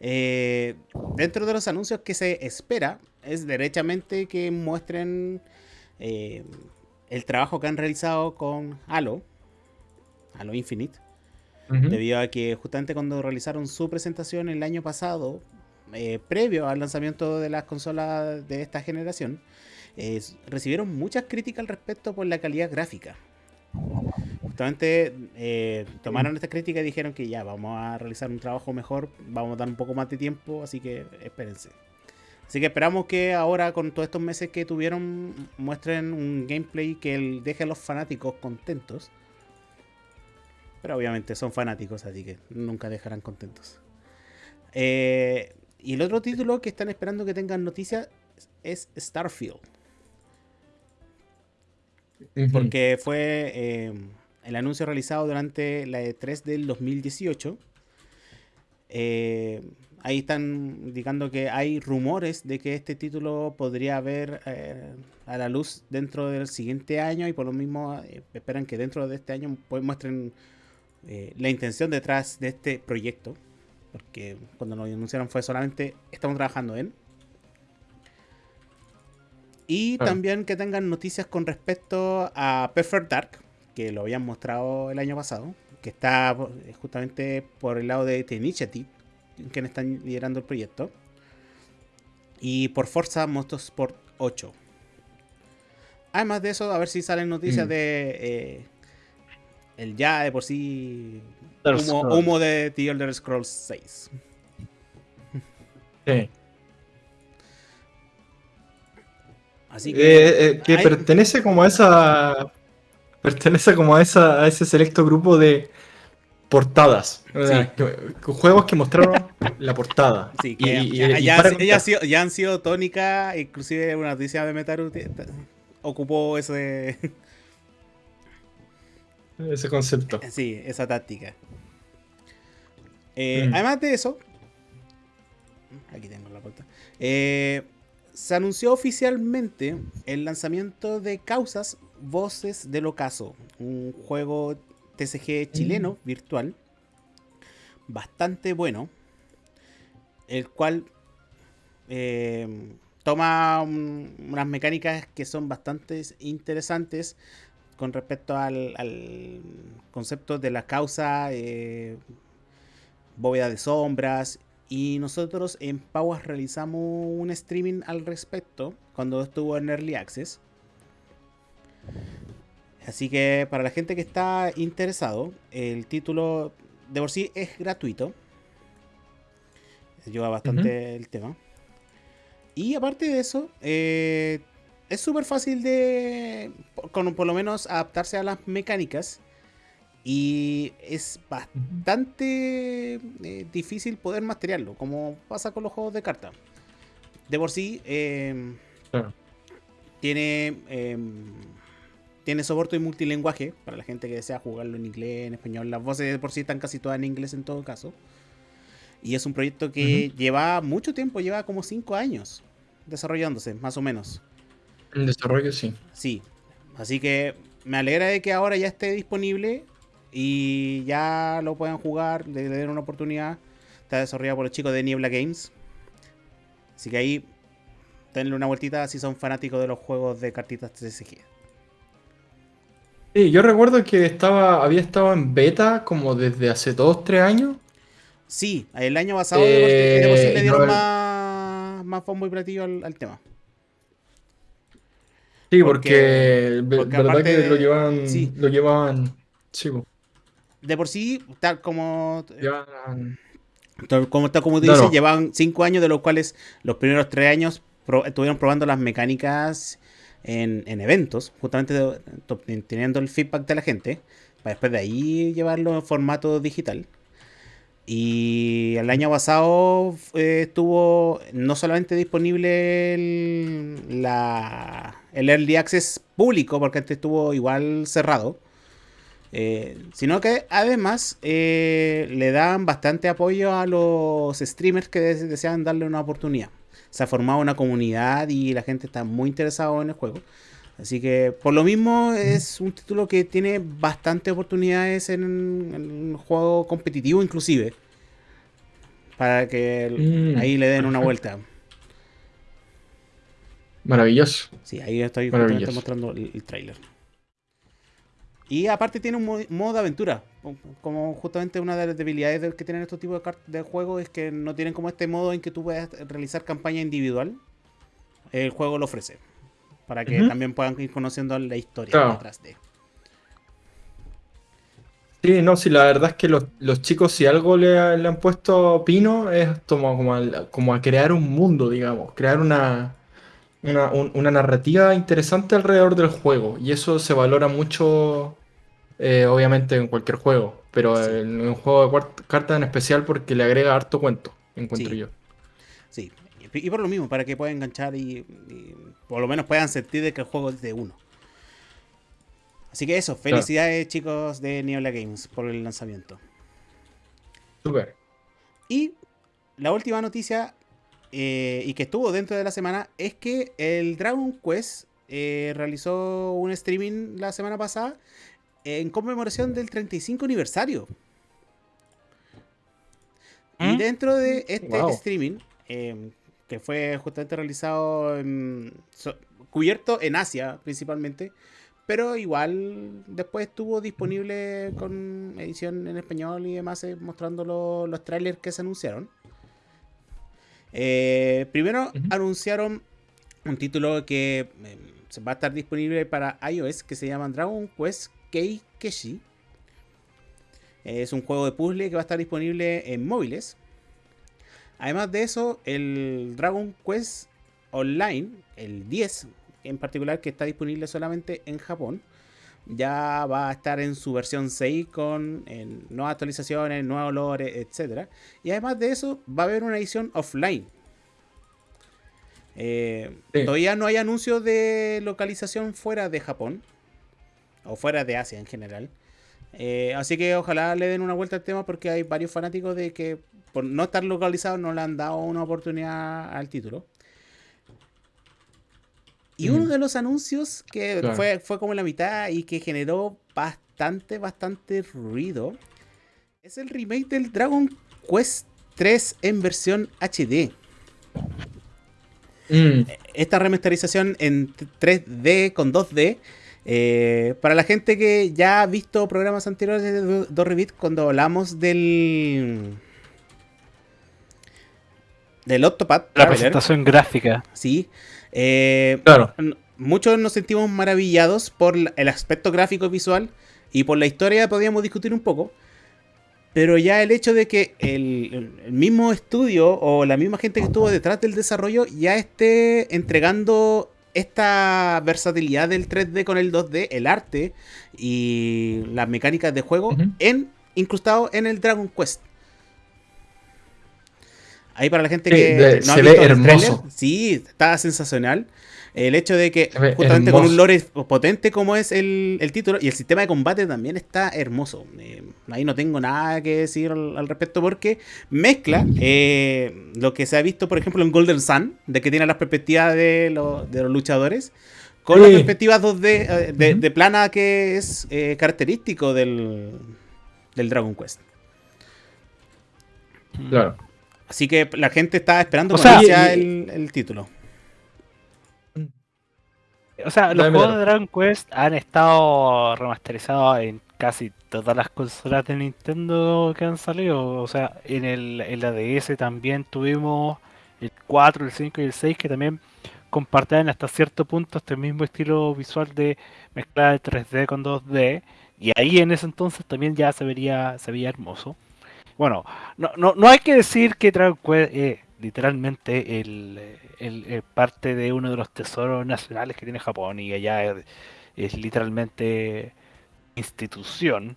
Eh, dentro de los anuncios que se espera es derechamente que muestren eh, el trabajo que han realizado con Halo, Halo Infinite, debido a que justamente cuando realizaron su presentación el año pasado, eh, previo al lanzamiento de las consolas de esta generación, recibieron muchas críticas al respecto por la calidad gráfica. Justamente eh, tomaron esta crítica y dijeron que ya vamos a realizar un trabajo mejor, vamos a dar un poco más de tiempo, así que espérense. Así que esperamos que ahora con todos estos meses que tuvieron muestren un gameplay que deje a los fanáticos contentos. Pero obviamente son fanáticos, así que nunca dejarán contentos. Eh, y el otro título que están esperando que tengan noticias es Starfield. Porque fue eh, el anuncio realizado durante la E3 del 2018. Eh, ahí están indicando que hay rumores de que este título podría ver eh, a la luz dentro del siguiente año y por lo mismo esperan que dentro de este año pues, muestren la intención detrás de este proyecto. Porque cuando nos anunciaron fue solamente estamos trabajando en. Y también que tengan noticias con respecto a Perfect Dark, que lo habían mostrado el año pasado, que está eh, justamente por el lado de The Initiative, quienes están liderando el proyecto. Y por Forza Motorsport 8. Además de eso, a ver si salen noticias mm. de eh, el ya de por sí humo, de The Elder Scrolls 6. Sí. Así que, eh, eh, que pertenece como a esa. Pertenece como a esa a ese selecto grupo de portadas. juegos que mostraron la portada. Sí, que ya, ya, han sido tónica, inclusive una noticia de Metaru ocupó ese... Ese concepto. Sí, esa táctica. Eh, mm. Además de eso, aquí tengo la puerta. Eh, se anunció oficialmente el lanzamiento de Causas Voces del Ocaso, un juego TCG chileno mm. virtual bastante bueno, el cual eh, toma unas mecánicas que son bastante interesantes con respecto al, concepto de la causa, eh, bóveda de sombras. Y nosotros en Pauas realizamos un streaming al respecto cuando estuvo en Early Access. Así que para la gente que está interesado, el título de por sí es gratuito. Ayuda bastante el tema. Y aparte de eso, eh, es súper fácil de, con, por lo menos, adaptarse a las mecánicas. Y es bastante eh, difícil poder masterearlo, como pasa con los juegos de carta. De por sí, em, tiene, em, tiene soporte y multilingüaje para la gente que desea jugarlo en inglés, en español. Las voces de por sí están casi todas en inglés en todo caso. Y es un proyecto que lleva mucho tiempo, lleva como 5 años desarrollándose, más o menos. En desarrollo, sí. Sí. Así que me alegra de que ahora ya esté disponible y ya lo puedan jugar, le den una oportunidad. Está desarrollado por los chicos de Niebla Games. Así que ahí denle una vueltita si son fanáticos de los juegos de cartitas TCG. Sí, yo recuerdo que estaba, había estado en beta como desde hace 2, 3 años. Sí, el año pasado eh, le dieron más, más bombo y platillo al tema. Sí, porque, verdad que lo llevan, lo llevan, sí, de por sí, tal como, llevan... como tal como tú dices, llevan cinco años de los cuales los primeros tres años estuvieron probando las mecánicas en, eventos, justamente teniendo el feedback de la gente, para después de ahí llevarlo en formato digital. Y el año pasado eh, estuvo no solamente disponible el, la, el Early Access público, porque antes estuvo igual cerrado, eh, sino que además eh, le dan bastante apoyo a los streamers que desean darle una oportunidad. Se ha formado una comunidad y la gente está muy interesada en el juego. Así que por lo mismo es un título que tiene bastantes oportunidades en, un juego competitivo inclusive. Para que mm. ahí le den una vuelta. Maravilloso. Sí, ahí estoy mostrando el, el trailer. Y aparte tiene un modo de aventura. Como justamente una de las debilidades que tienen estos tipos de, de juegos es que no tienen como este modo en que tú puedas realizar campaña individual. El juego lo ofrece para que también puedan ir conociendo la historia detrás de. Sí, no, sí, la verdad es que los, chicos, si algo le, han puesto pino, es como, como, a, crear un mundo, digamos, crear una, una, narrativa interesante alrededor del juego. Y eso se valora mucho, eh, obviamente, en cualquier juego, pero en un juego de cartas en especial porque le agrega harto cuento, encuentro yo. Sí, y por lo mismo, para que puedan enganchar y, por lo menos puedan sentir de que el juego es de uno. Así que eso, felicidades chicos de Niebla Games por el lanzamiento. Super. Y la última noticia, eh, y que estuvo dentro de la semana, es que el Dragon Quest eh, realizó un streaming la semana pasada en conmemoración del 35 aniversario. Y ¿Mm? dentro de este streaming, eh, que fue justamente realizado, cubierto en Asia principalmente, pero igual después estuvo disponible con edición en español y demás, eh, mostrando los trailers que se anunciaron. Eh, primero anunciaron un título que eh, va a estar disponible para iOS que se llama Dragon Quest Kei Keshi. Es un juego de puzzle que va a estar disponible en móviles. Además de eso, el Dragon Quest Online, el 10 en particular, que está disponible solamente en Japón, ya va a estar en su versión 6 con nuevas actualizaciones, nuevos olores, etc. Y además de eso, va a haber una edición offline. Eh, todavía no hay anuncios de localización fuera de Japón o fuera de Asia en general. Eh, así que ojalá le den una vuelta al tema porque hay varios fanáticos de que por no estar localizados no le han dado una oportunidad al título. Y uno de los anuncios que fue, fue como la mitad y que generó bastante, bastante ruido es el remake del Dragon Quest 3 en versión HD. Mm. Esta remasterización en 3D con 2D. Eh, para la gente que ya ha visto programas anteriores de Dorrevit, cuando hablamos del. Del Octopad. La presentación gráfica. Sí. Eh, claro. Muchos nos sentimos maravillados por el aspecto gráfico visual y por la historia podríamos discutir un poco. Pero ya el hecho de que el, mismo estudio o la misma gente que estuvo detrás del desarrollo ya esté entregando esta versatilidad del 3D con el 2D, el arte y las mecánicas de juego en incrustado en el Dragon Quest. Ahí para la gente que no se ve hermoso. sí, está sensacional. El hecho de que justamente con un lore potente como es el, título y el sistema de combate también está hermoso. Eh, ahí no tengo nada que decir al, respecto porque mezcla eh, lo que se ha visto, por ejemplo, en Golden Sun, de que tiene las perspectivas de, de los luchadores, con las perspectivas 2D eh, de, plana que es característico del, del Dragon Quest. Claro. Así que la gente está esperando o sea, el, título. O sea, los juegos de Dragon Quest han estado remasterizados en casi todas las consolas de Nintendo que han salido. O sea, en, el, en la DS también tuvimos el 4, el 5 y el 6 que también compartían hasta cierto punto este mismo estilo visual de mezcla de 3D con 2D. Y ahí en ese entonces también ya se vería, se veía hermoso. Bueno, no, no, no hay que decir que Dragon Quest es literalmente el, parte de uno de los tesoros nacionales que tiene Japón y allá es, literalmente institución.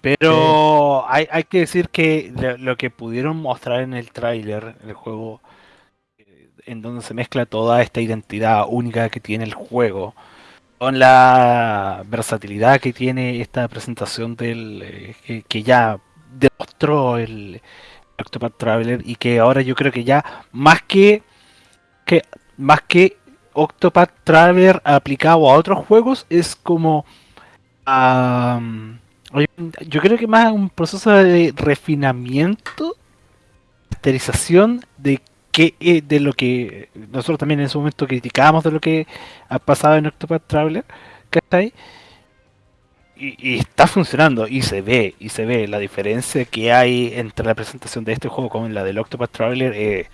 Pero hay, hay, que decir que lo que pudieron mostrar en el tráiler, el juego, eh, en donde se mezcla toda esta identidad única que tiene el juego, con la versatilidad que tiene esta presentación del eh, que, ya demostró el Octopath Traveler y que ahora yo creo que ya más que, que más que Octopath Traveler aplicado a otros juegos es como yo creo que más un proceso de refinamiento, masterización de que eh, de lo que nosotros también en ese momento criticábamos de lo que ha pasado en Octopath Traveler, que y, está funcionando y se ve, y se ve la diferencia que hay entre la presentación de este juego con la del Octopath Traveler eh,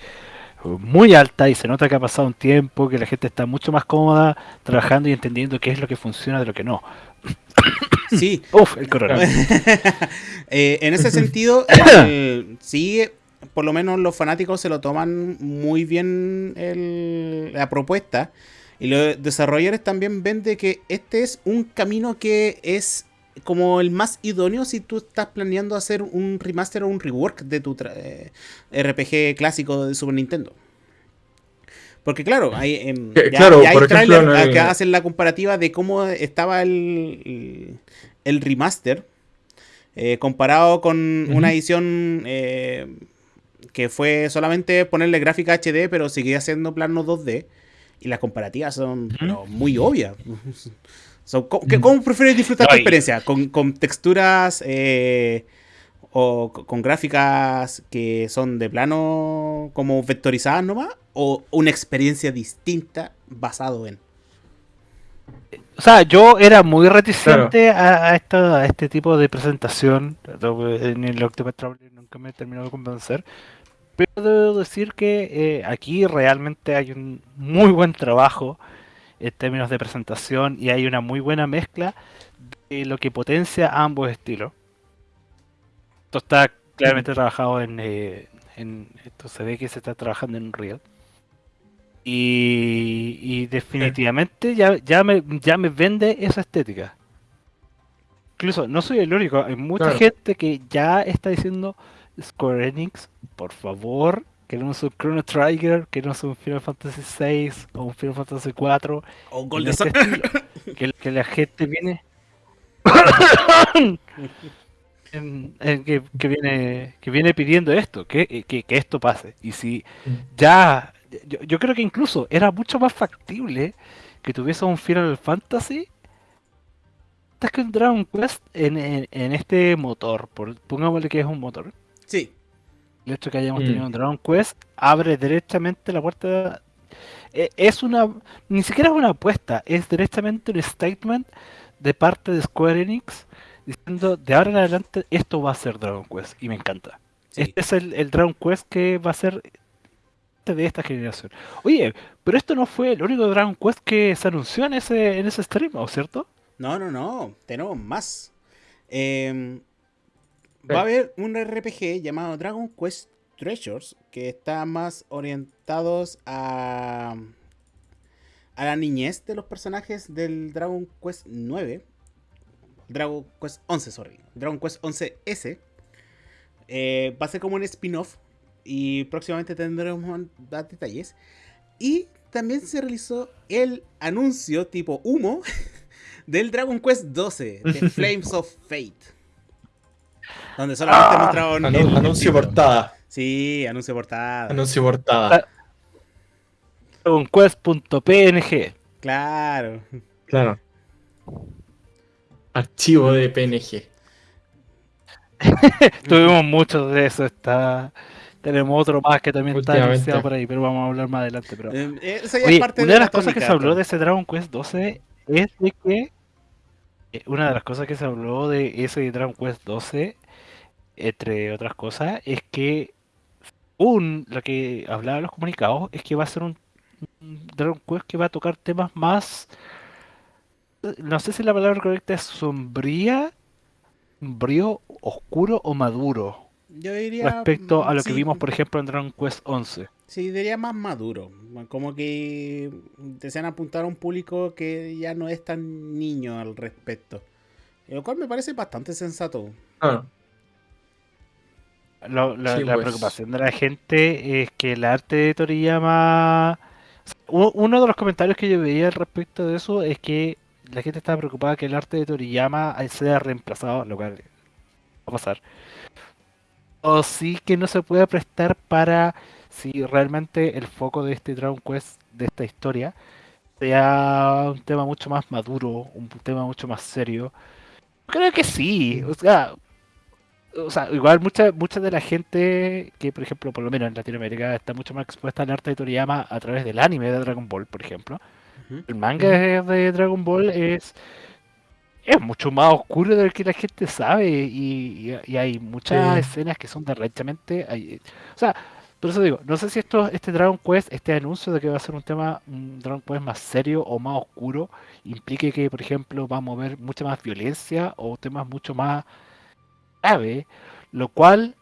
muy alta y se nota que ha pasado un tiempo, que la gente está mucho más cómoda trabajando y entendiendo qué es lo que funciona de lo que no. Sí. Uf, el coronavirus. Eh, en ese sentido, sí, por lo menos los fanáticos se lo toman muy bien la propuesta. Y los desarrolladores también ven de que este es un camino que es como el más idóneo si tú estás planeando hacer un remaster o un rework de tu eh, RPG clásico de Super Nintendo. Porque claro, hay, em, ya, hay trailers que hacen la comparativa de cómo estaba el, el, remaster eh, comparado con una edición eh, que fue solamente ponerle gráfica HD pero seguía siendo plano 2D. Y las comparativas son muy obvias. ¿cómo, prefieres disfrutar tu experiencia? ¿Con, texturas eh, o con gráficas que son de plano como vectorizadas nomás? ¿O una experiencia distinta basado en? O sea, yo era muy reticente a, este tipo de presentación. En el Octopath Traveler nunca me terminó de convencer. Pero debo decir que eh, aquí realmente hay un muy buen trabajo en términos de presentación y hay una muy buena mezcla de lo que potencia ambos estilos. Esto está claramente trabajado en, eh, en, Esto se ve que se está trabajando en Unreal. Y, y definitivamente ya, ya, me, ya me vende esa estética. Incluso no soy el único, hay mucha Claro. gente que ya está diciendo Square Enix, por favor, queremos un Chrono Trigger, queremos un Final Fantasy VI o un Final Fantasy 4 O un en Golden este que, que la gente viene en- en que, que viene que viene pidiendo esto que, que, que esto pase. Y si ya yo, yo creo que incluso era mucho más factible que tuviese un Final Fantasy que un Dragon Quest en, en, en este motor por, pongámosle que es un motor Sí, el hecho de que hayamos Mm. tenido un Dragon Quest abre directamente la puerta. e- Es una. Ni siquiera es una apuesta, es directamente un statement de parte de Square Enix diciendo de ahora en adelante esto va a ser Dragon Quest y me encanta. sí. Este es el, el Dragon Quest que va a ser de esta generación. Oye, pero esto no fue el único Dragon Quest que se anunció en ese, en ese stream, ¿o cierto? No, no, no. Tenemos más. Eh. Va a haber un RPG llamado Dragon Quest Treasures que está más orientados a, a la niñez de los personajes del Dragon Quest 9. Dragon Quest 11, sorry. Dragon Quest 11S. Eh, va a ser como un spin-off y próximamente tendremos más detalles. Y también se realizó el anuncio tipo humo del Dragon Quest 12, The Flames of Fate. Donde solamente Ah, mostraron Anu- el- el anuncio título. portada. Sí, anuncio portada. Anuncio portada. Dragon Quest.png. Claro. Claro. Archivo de PNG. Tuvimos muchos de eso. Está... Tenemos otro más que también está anunciado por ahí, pero vamos a hablar más adelante. Pero... Eh, esa ya Oye, es parte una de la las cosas que se habló de ese Dragon Quest 12 es de que una de las cosas que se habló de ese Dragon Quest 12, entre otras cosas, es que un lo que hablaban los comunicados es que va a ser un, Dragon Quest que va a tocar temas más no sé si la palabra correcta es sombría, sombrío, oscuro o maduro Yo diría. respecto a lo que vimos, por ejemplo, en Dragon Quest 11. Sí, diría más maduro. Como que desean apuntar a un público que ya no es tan niño al respecto. Lo cual me parece bastante sensato. Claro. Lo- la, Sí, la pues. preocupación de la gente es que el arte de Toriyama. Uno de los comentarios que yo veía al respecto de eso es que la gente estaba preocupada que el arte de Toriyama sea reemplazado, lo cual va a pasar. O sí que no se puede prestar para si realmente el foco de este Dragon Quest, de esta historia, sea un tema mucho más maduro, un tema mucho más serio. Creo que sí, o sea, o sea, igual mucha, mucha de la gente que, por ejemplo, por lo menos en Latinoamérica, está mucho más expuesta al arte de Toriyama a través del anime de Dragon Ball, por ejemplo. El manga de, de Dragon Ball es, es mucho más oscuro de lo que la gente sabe y, y- y hay muchas Sí. escenas que son derechamente... hay- o sea, por eso digo, no sé si esto, este Dragon Quest, este anuncio de que va a ser un tema, un Dragon Quest más serio o más oscuro, implique que, por ejemplo, vamos a ver mucha más violencia o temas mucho más grave, lo cual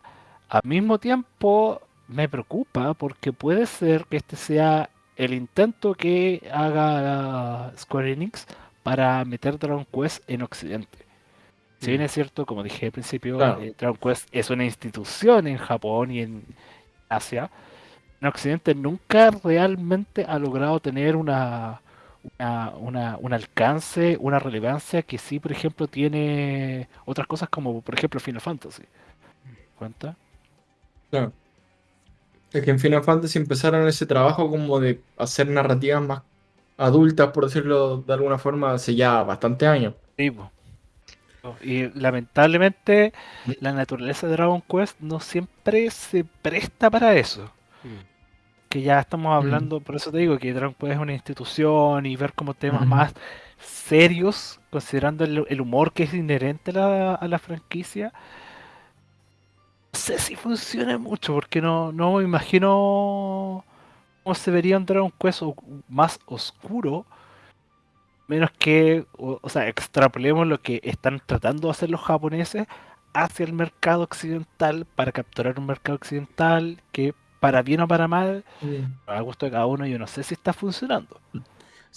al mismo tiempo me preocupa porque puede ser que este sea el intento que haga Square Enix para meter Dragon Quest en Occidente. Si bien Mm. es cierto, como dije al principio, Claro. eh, Dragon Quest es una institución en Japón y en Asia, en Occidente nunca realmente ha logrado tener una, una, una- un alcance, una relevancia que sí, por ejemplo, tiene otras cosas como, por ejemplo, Final Fantasy. ¿Cuenta? Claro. Es que en Final Fantasy empezaron ese trabajo como de hacer narrativas más adultas, por decirlo de alguna forma, hace ya bastante años. Sí. Y lamentablemente la naturaleza de Dragon Quest no siempre se presta para eso. Mm. Que ya estamos hablando, por eso te digo que Dragon Quest es una institución y ver como temas más serios, considerando el, el humor que es inherente a la, a la franquicia. No sé si funciona mucho, porque no, no me imagino cómo se vería un Dragon Quest más oscuro Menos que, o, o sea, extrapolemos lo que están tratando de hacer los japoneses hacia el mercado occidental para capturar un mercado occidental que para bien o para mal, Mm, a gusto de cada uno, yo no sé si está funcionando. Sí.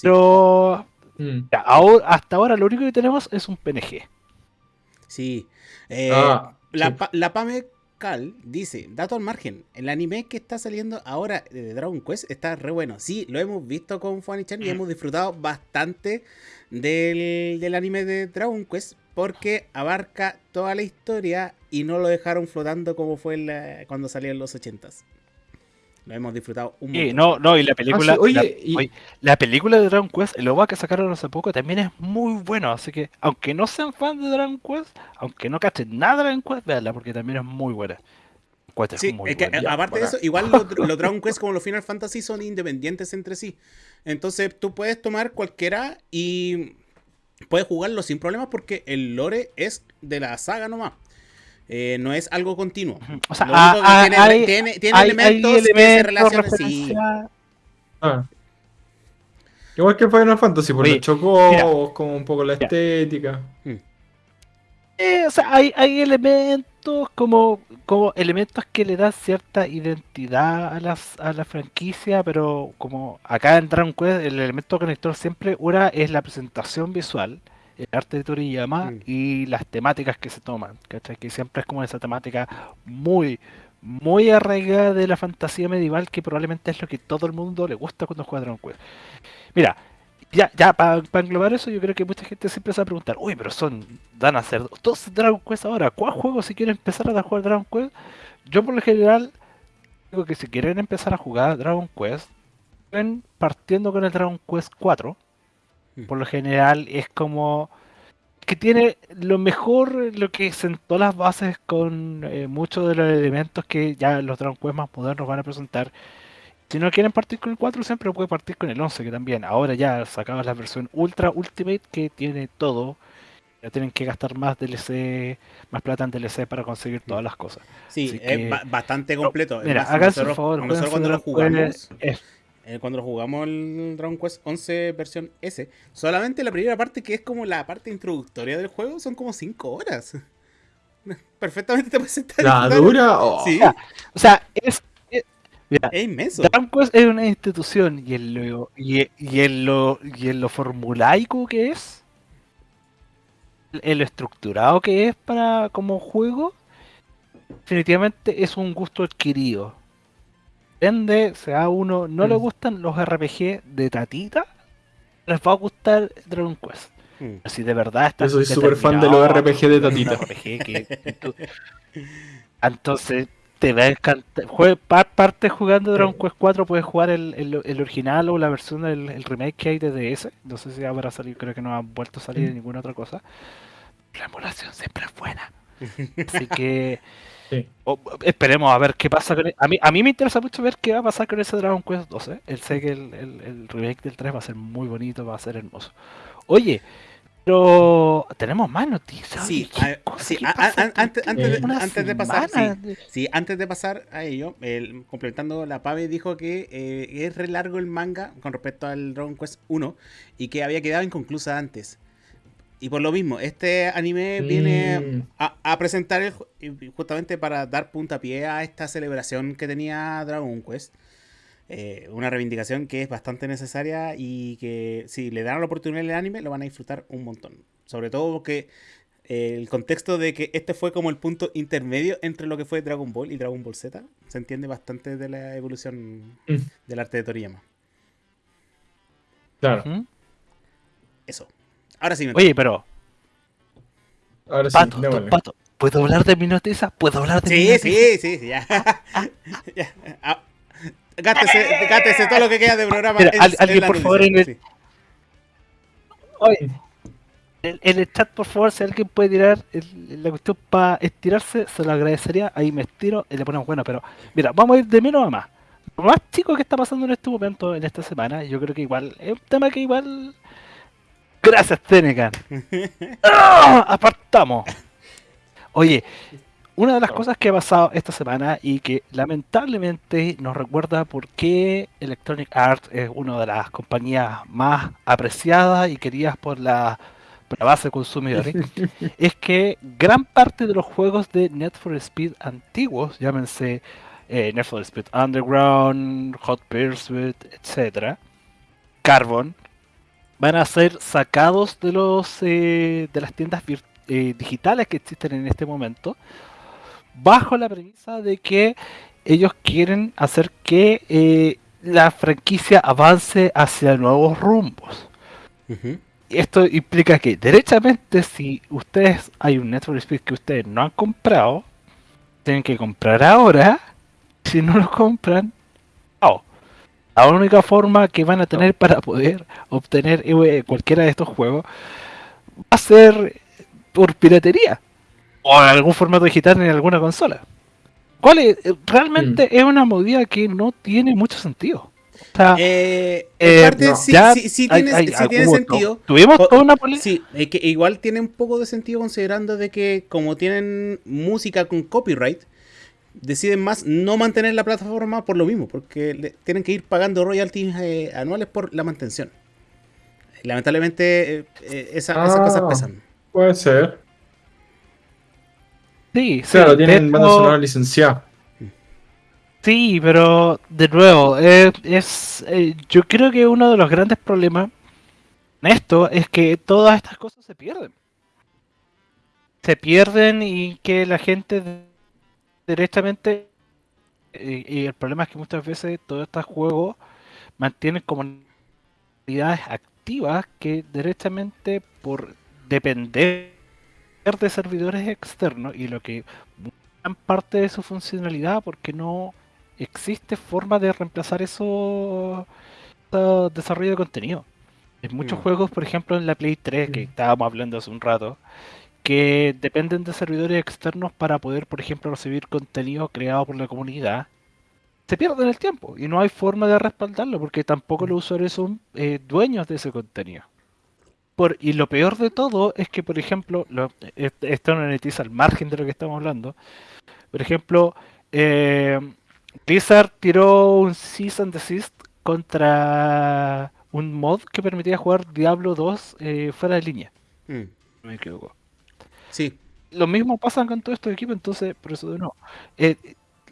Pero mm. ya, ahora- hasta ahora lo único que tenemos es un PNG. Sí. Eh, Ah, la, sí. Pa- la Pame Cal dice, dato al margen, el anime que está saliendo ahora de Dragon Quest está re bueno. Sí, lo hemos visto con Funny-chan y Mm. hemos disfrutado bastante del, del anime de Dragon Quest porque abarca toda la historia y no lo dejaron flotando como fue la- cuando salió en los 80s. Lo hemos disfrutado un Sí, montón. no, no, y la película. Ah, sí, oye, la, y- oye, la película de Dragon Quest, el OVA que sacaron hace poco, también es muy bueno. Así que, aunque no sean fans de Dragon Quest, aunque no cachen nada de Dragon Quest, veanla, porque también es muy buena. Quest es Sí, muy es que, buena. eh, aparte de eso, igual los, los Dragon Quest como los Final Fantasy son independientes entre sí. Entonces tú puedes tomar cualquiera y puedes jugarlo sin problemas porque el lore es de la saga nomás. Eh, no es algo continuo. O sea, que ah, tiene, ah, hay- tiene- tiene hay- hay elementos que se elementos, relacionan. Sí, Ah. Igual que Final Fantasy, porque los chocó mira. como un poco la Mira. estética. Eh, o sea, hay, hay elementos como, como elementos que le dan cierta identidad a, las, a la franquicia, pero como acá en Dragon Quest el elemento conector siempre una es la presentación visual, el arte de Toriyama Mm. y las temáticas que se toman, ¿cachai? Que siempre es como esa temática muy, muy arraigada de la fantasía medieval que probablemente es lo que todo el mundo le gusta cuando juega Dragon Quest. Mira, ya, ya para englobar eso, yo creo que mucha gente siempre se va a preguntar, uy, pero son, van a ser dos Dragon Quest ahora, ¿cuál juego si quieren empezar a jugar Dragon Quest? Yo por lo general digo que si quieren empezar a jugar Dragon Quest, ven partiendo con el Dragon Quest 4. Mm. Por lo general es como que tiene lo mejor, lo que sentó las bases con eh, muchos de los elementos que ya los Dragon Quest más modernos van a presentar. Si no quieren partir con el 4, siempre puede partir con el 11, que también. Ahora ya sacaban la versión Ultra Ultimate que tiene todo. Ya tienen que gastar más DLC, más plata en DLC para conseguir todas las cosas. sí, Así es que- bastante completo. Mira, más, háganse favor, nosotros cuando lo jugamos, es- eh, cuando jugamos el Dragon Quest 11 versión S, solamente la primera parte que es como la parte introductoria del juego son como 5 horas. Perfectamente te puedes sentar y ¿La dura? Oh. Sí, O sea, es. es- mira, es inmenso. Dragon Quest es una institución y en lo, y, y en lo, y en lo formulaico que es, en lo estructurado que es para como juego, definitivamente es un gusto adquirido. Depende, sea uno no le Mm. gustan los RPG de tatita, les va a gustar Dragon Quest. Mm. Si de verdad estás Yo soy súper fan de los RPG de a tatita. RPG que tú- entonces te va a encantar. Jue- parte jugando Dragon Quest 4, puedes jugar el, el- el original o la versión del el remake que hay de DS. No sé si habrá salido, creo que no ha vuelto a salir de ninguna otra cosa. La emulación siempre es buena. Así que Sí. o- esperemos a ver qué pasa con e- a mí A mí me interesa mucho ver qué va a pasar con ese Dragon Quest 12. Él sé que el, el- el remake del 3 va a ser muy bonito, va a ser hermoso. Oye, pero tenemos más noticias. Sí, Oye, ¿qué a- cosa sí, antes- antes de- pasar, semana? Sí, antes de pasar a ello, el- complementando la Pave dijo que eh, es re largo el manga con respecto al Dragon Quest 1 y que había quedado inconclusa antes. Y por lo mismo, este anime viene a, a presentar el justamente para dar puntapié a esta celebración que tenía Dragon Quest. Eh, una reivindicación que es bastante necesaria y que si le dan la oportunidad al anime lo van a disfrutar un montón. Sobre todo porque eh, el contexto de que este fue como el punto intermedio entre lo que fue Dragon Ball y Dragon Ball Z se entiende bastante de la evolución Mm. del arte de Toriyama. Claro. Eso. Ahora sí me Oye, pero, Ahora sí, Pato, démosle. Pato, ¿puedo hablar de mi noticia? ¿Puedo hablar de mi Sí, noticia? sí, sí, sí, ya. Ya. Ah, Gátese, gátese todo lo que queda de programa. Mira, en- al- en alguien, por favor, en el- sí. Oye, en, en el chat, por favor, si alguien puede tirar el- la cuestión para estirarse, se lo agradecería. Ahí me estiro y le ponemos bueno. Pero mira, vamos a ir de menos a más. Lo más chico que está pasando en este momento, en esta semana, yo creo que igual es un tema que igual. Gracias, Tenecan. ¡Ah! Apartamos. Oye, una de las cosas que ha pasado esta semana y que lamentablemente nos recuerda por qué Electronic Arts es una de las compañías más apreciadas y queridas por la, por la base de consumidores, es que gran parte de los juegos de Net for Speed antiguos, llámense eh, Need for Speed Underground, Hot Pursuit, etcétera, Carbon, van a ser sacados de los eh, de las tiendas eh, digitales que existen en este momento, bajo la premisa de que ellos quieren hacer que eh, la franquicia avance hacia nuevos rumbos. Esto implica que, derechamente, si ustedes hay un Speed que ustedes no han comprado, tienen que comprar ahora. Si no lo compran, la única forma que van a tener para poder obtener eh, cualquiera de estos juegos va a ser por piratería o en algún formato digital en alguna consola. ¿Cuál es? Realmente es una movida que no tiene mucho sentido. O sea, Eh, eh, en parte no. sí, Ya sí- sí hay- tiene, hay- sí tiene hubo- sentido. Tuvimos toda una polémica. Sí, es que igual tiene un poco de sentido considerando de que como tienen música con copyright, deciden más no mantener la plataforma por lo mismo, porque le- tienen que ir pagando royalties eh, anuales por la mantención. Lamentablemente eh, eh, esa- esas Ah. cosas pesan. Puede ser. Sí, Claro, tienen banda hecho- sonora licenciada. Sí, pero de nuevo, eh, es, eh, yo creo que uno de los grandes problemas en esto es que todas estas cosas se pierden. Se pierden y que la gente directamente... Y, y el problema es que muchas veces todos estos juegos mantienen comunidades activas que directamente por depender de servidores externos y lo que gran parte de su funcionalidad porque no existe forma de reemplazar eso, eso desarrollo de contenido. Hay muchos juegos, por ejemplo, en la Play 3, que estábamos hablando hace un rato, que dependen de servidores externos para poder, por ejemplo, recibir contenido creado por la comunidad. Se pierden el tiempo y no hay forma de respaldarlo porque tampoco los usuarios son eh, dueños de ese contenido. Por, y lo peor de todo es que, por ejemplo, lo- esto no monetiza al margen de lo que estamos hablando. Por ejemplo, eh, Blizzard tiró un Cease and Desist contra un mod que permitía jugar Diablo 2 eh, fuera de línea. Mm, No me equivoco. Sí, Lo mismo pasa con todos estos equipos, entonces, por eso de nuevo. eh,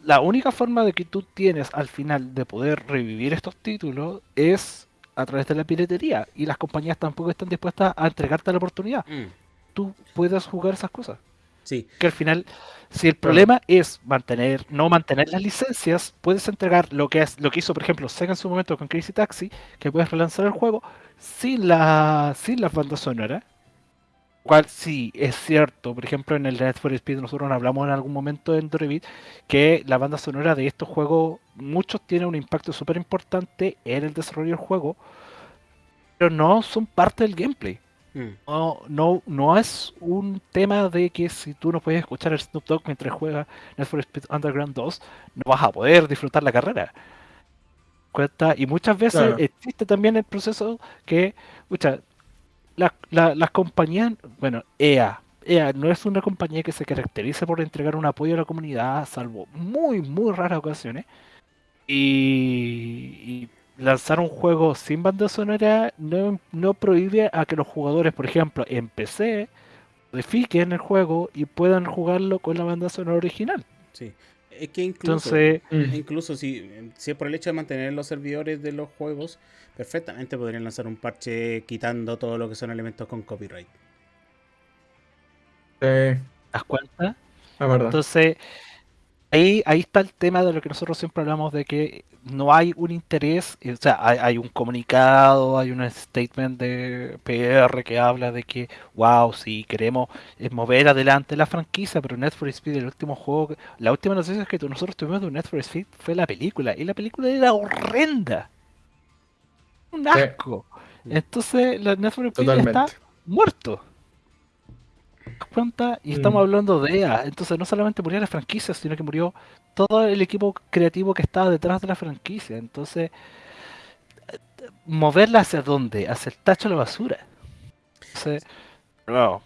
la única forma de que tú tienes al final de poder revivir estos títulos es a través de la piratería. Y las compañías tampoco están dispuestas a entregarte la oportunidad. mm, Tú puedes jugar esas cosas. sí. que al final, si el problema es mantener, no mantener las licencias, puedes entregar lo que es, lo que hizo, por ejemplo, Sega en su momento con Crazy Taxi, que puedes relanzar el juego sin la, sin las bandas sonoras. Cual sí es cierto, por ejemplo, en el Need for Speed nosotros hablamos en algún momento en Dorevit que la banda sonora de estos juegos, muchos tienen un impacto súper importante en el desarrollo del juego, pero no son parte del gameplay. mm, No, no, no es un tema de que si tú no puedes escuchar el Snoop Dogg mientras juegas Need for Speed Underground 2, no vas a poder disfrutar la carrera. Cuenta, y muchas veces Claro. existe también el proceso que, escucha, la- la- las compañías, bueno, EA, EA no es una compañía que se caracterice por entregar un apoyo a la comunidad, salvo muy, muy raras ocasiones. Y, y lanzar un juego sin banda sonora no, no prohíbe a que los jugadores, por ejemplo, en PC, modifiquen el juego y puedan jugarlo con la banda sonora original. sí. Es que incluso, Entonces, incluso si, si es por el hecho de mantener los servidores de los juegos, perfectamente podrían lanzar un parche quitando todo lo que son elementos con copyright. Sí, ¿te das cuenta? la verdad. Entonces, ahí, ahí está el tema de lo que nosotros siempre hablamos de que no hay un interés, o sea, hay, hay un comunicado, hay un statement de PR que habla de que, wow, sí, queremos eh, mover adelante la franquicia, pero Need for Speed, el último juego, que- la última noticia que nosotros tuvimos de Need for Speed fue la película, y la película era horrenda. Un Sí. asco. Entonces, la Need for Speed Totalmente. está muerto. ¿Te das cuenta? Y estamos Mm. hablando de EA. Entonces no solamente murió la franquicia, sino que murió todo el equipo creativo que estaba detrás de la franquicia. Entonces, moverla hacia dónde? Hacia el tacho de la basura. Entonces, no.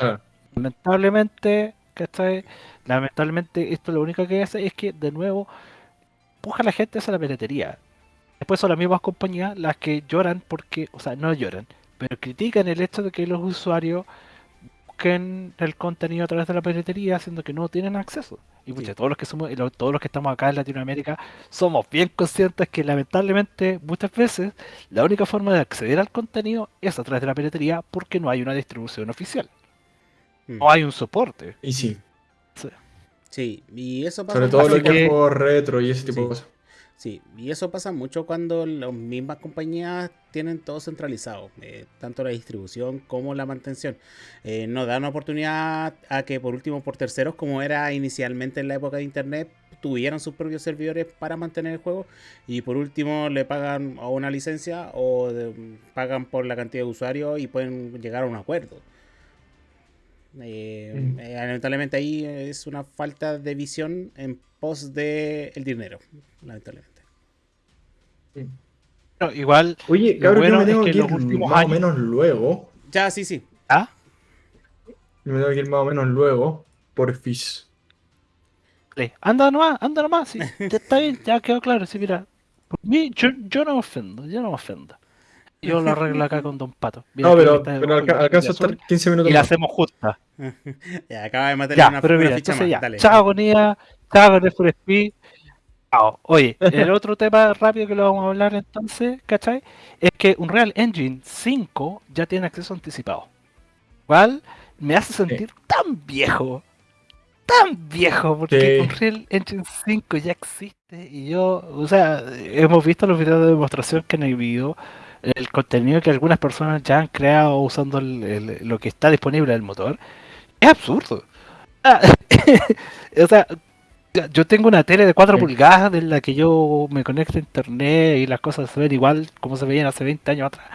Lamentablemente, ¿cachai? Lamentablemente esto lo único que hace es que de nuevo empuja a la gente hacia la piratería. Después son las mismas compañías las que lloran porque, o sea, no lloran, pero critican el hecho de que los usuarios busquen el contenido a través de la piratería, siendo que no tienen acceso. Y pucha, Sí. todos los que somos, todos los que estamos acá en Latinoamérica, somos bien conscientes que lamentablemente muchas veces la única forma de acceder al contenido es a través de la piratería porque no hay una distribución oficial. Mm. No hay un soporte. Y sí, Sí, y eso pasa sobre todo lo que es juegos retro y ese tipo Sí. de cosas. Sí, y eso pasa mucho cuando las mismas compañías tienen todo centralizado, eh, tanto la distribución como la mantención. Eh, no dan oportunidad a que por último por terceros, como era inicialmente en la época de internet, tuvieran sus propios servidores para mantener el juego y por último le pagan a una licencia o pagan por la cantidad de usuarios y pueden llegar a un acuerdo. Eh, Mm. eh, lamentablemente ahí es una falta de visión en pos de el dinero, lamentablemente. No, igual, Oye, cabrón, bueno yo me es tengo que ir últimos más años- o menos luego. Ya, sí, sí. ¿ah? Yo me tengo que ir más o menos luego. Por Fish. Dale, Anda nomás, anda nomás, sí, ya está bien, ya quedó claro, sí, mira, por mí, yo, yo no me ofendo, yo no me ofendo. Yo lo arreglo acá con Don Pato. Mira No, pero, pero alca- alcanzo a estar 15 minutos y la hacemos justa. Ya, acaba de matar Ya, una, pero una mira, ficha entonces más. ya, Dale. chao con IA, chao con Need for Speed. Chao. Oye, el otro tema rápido que lo vamos a hablar entonces, ¿cachai? Es que Unreal Engine 5 ya tiene acceso anticipado. ¿Cuál? Me hace sentir tan viejo. Tan viejo, porque Sí. Unreal Engine 5 ya existe y yo, o sea, hemos visto los videos de demostración que han habido, el contenido que algunas personas ya han creado usando el- el- lo que está disponible del motor. Es absurdo. Ah, o sea, yo tengo una tele de 4 Sí. pulgadas de la que yo me conecto a internet y las cosas se ven igual como se veían hace 20 años atrás.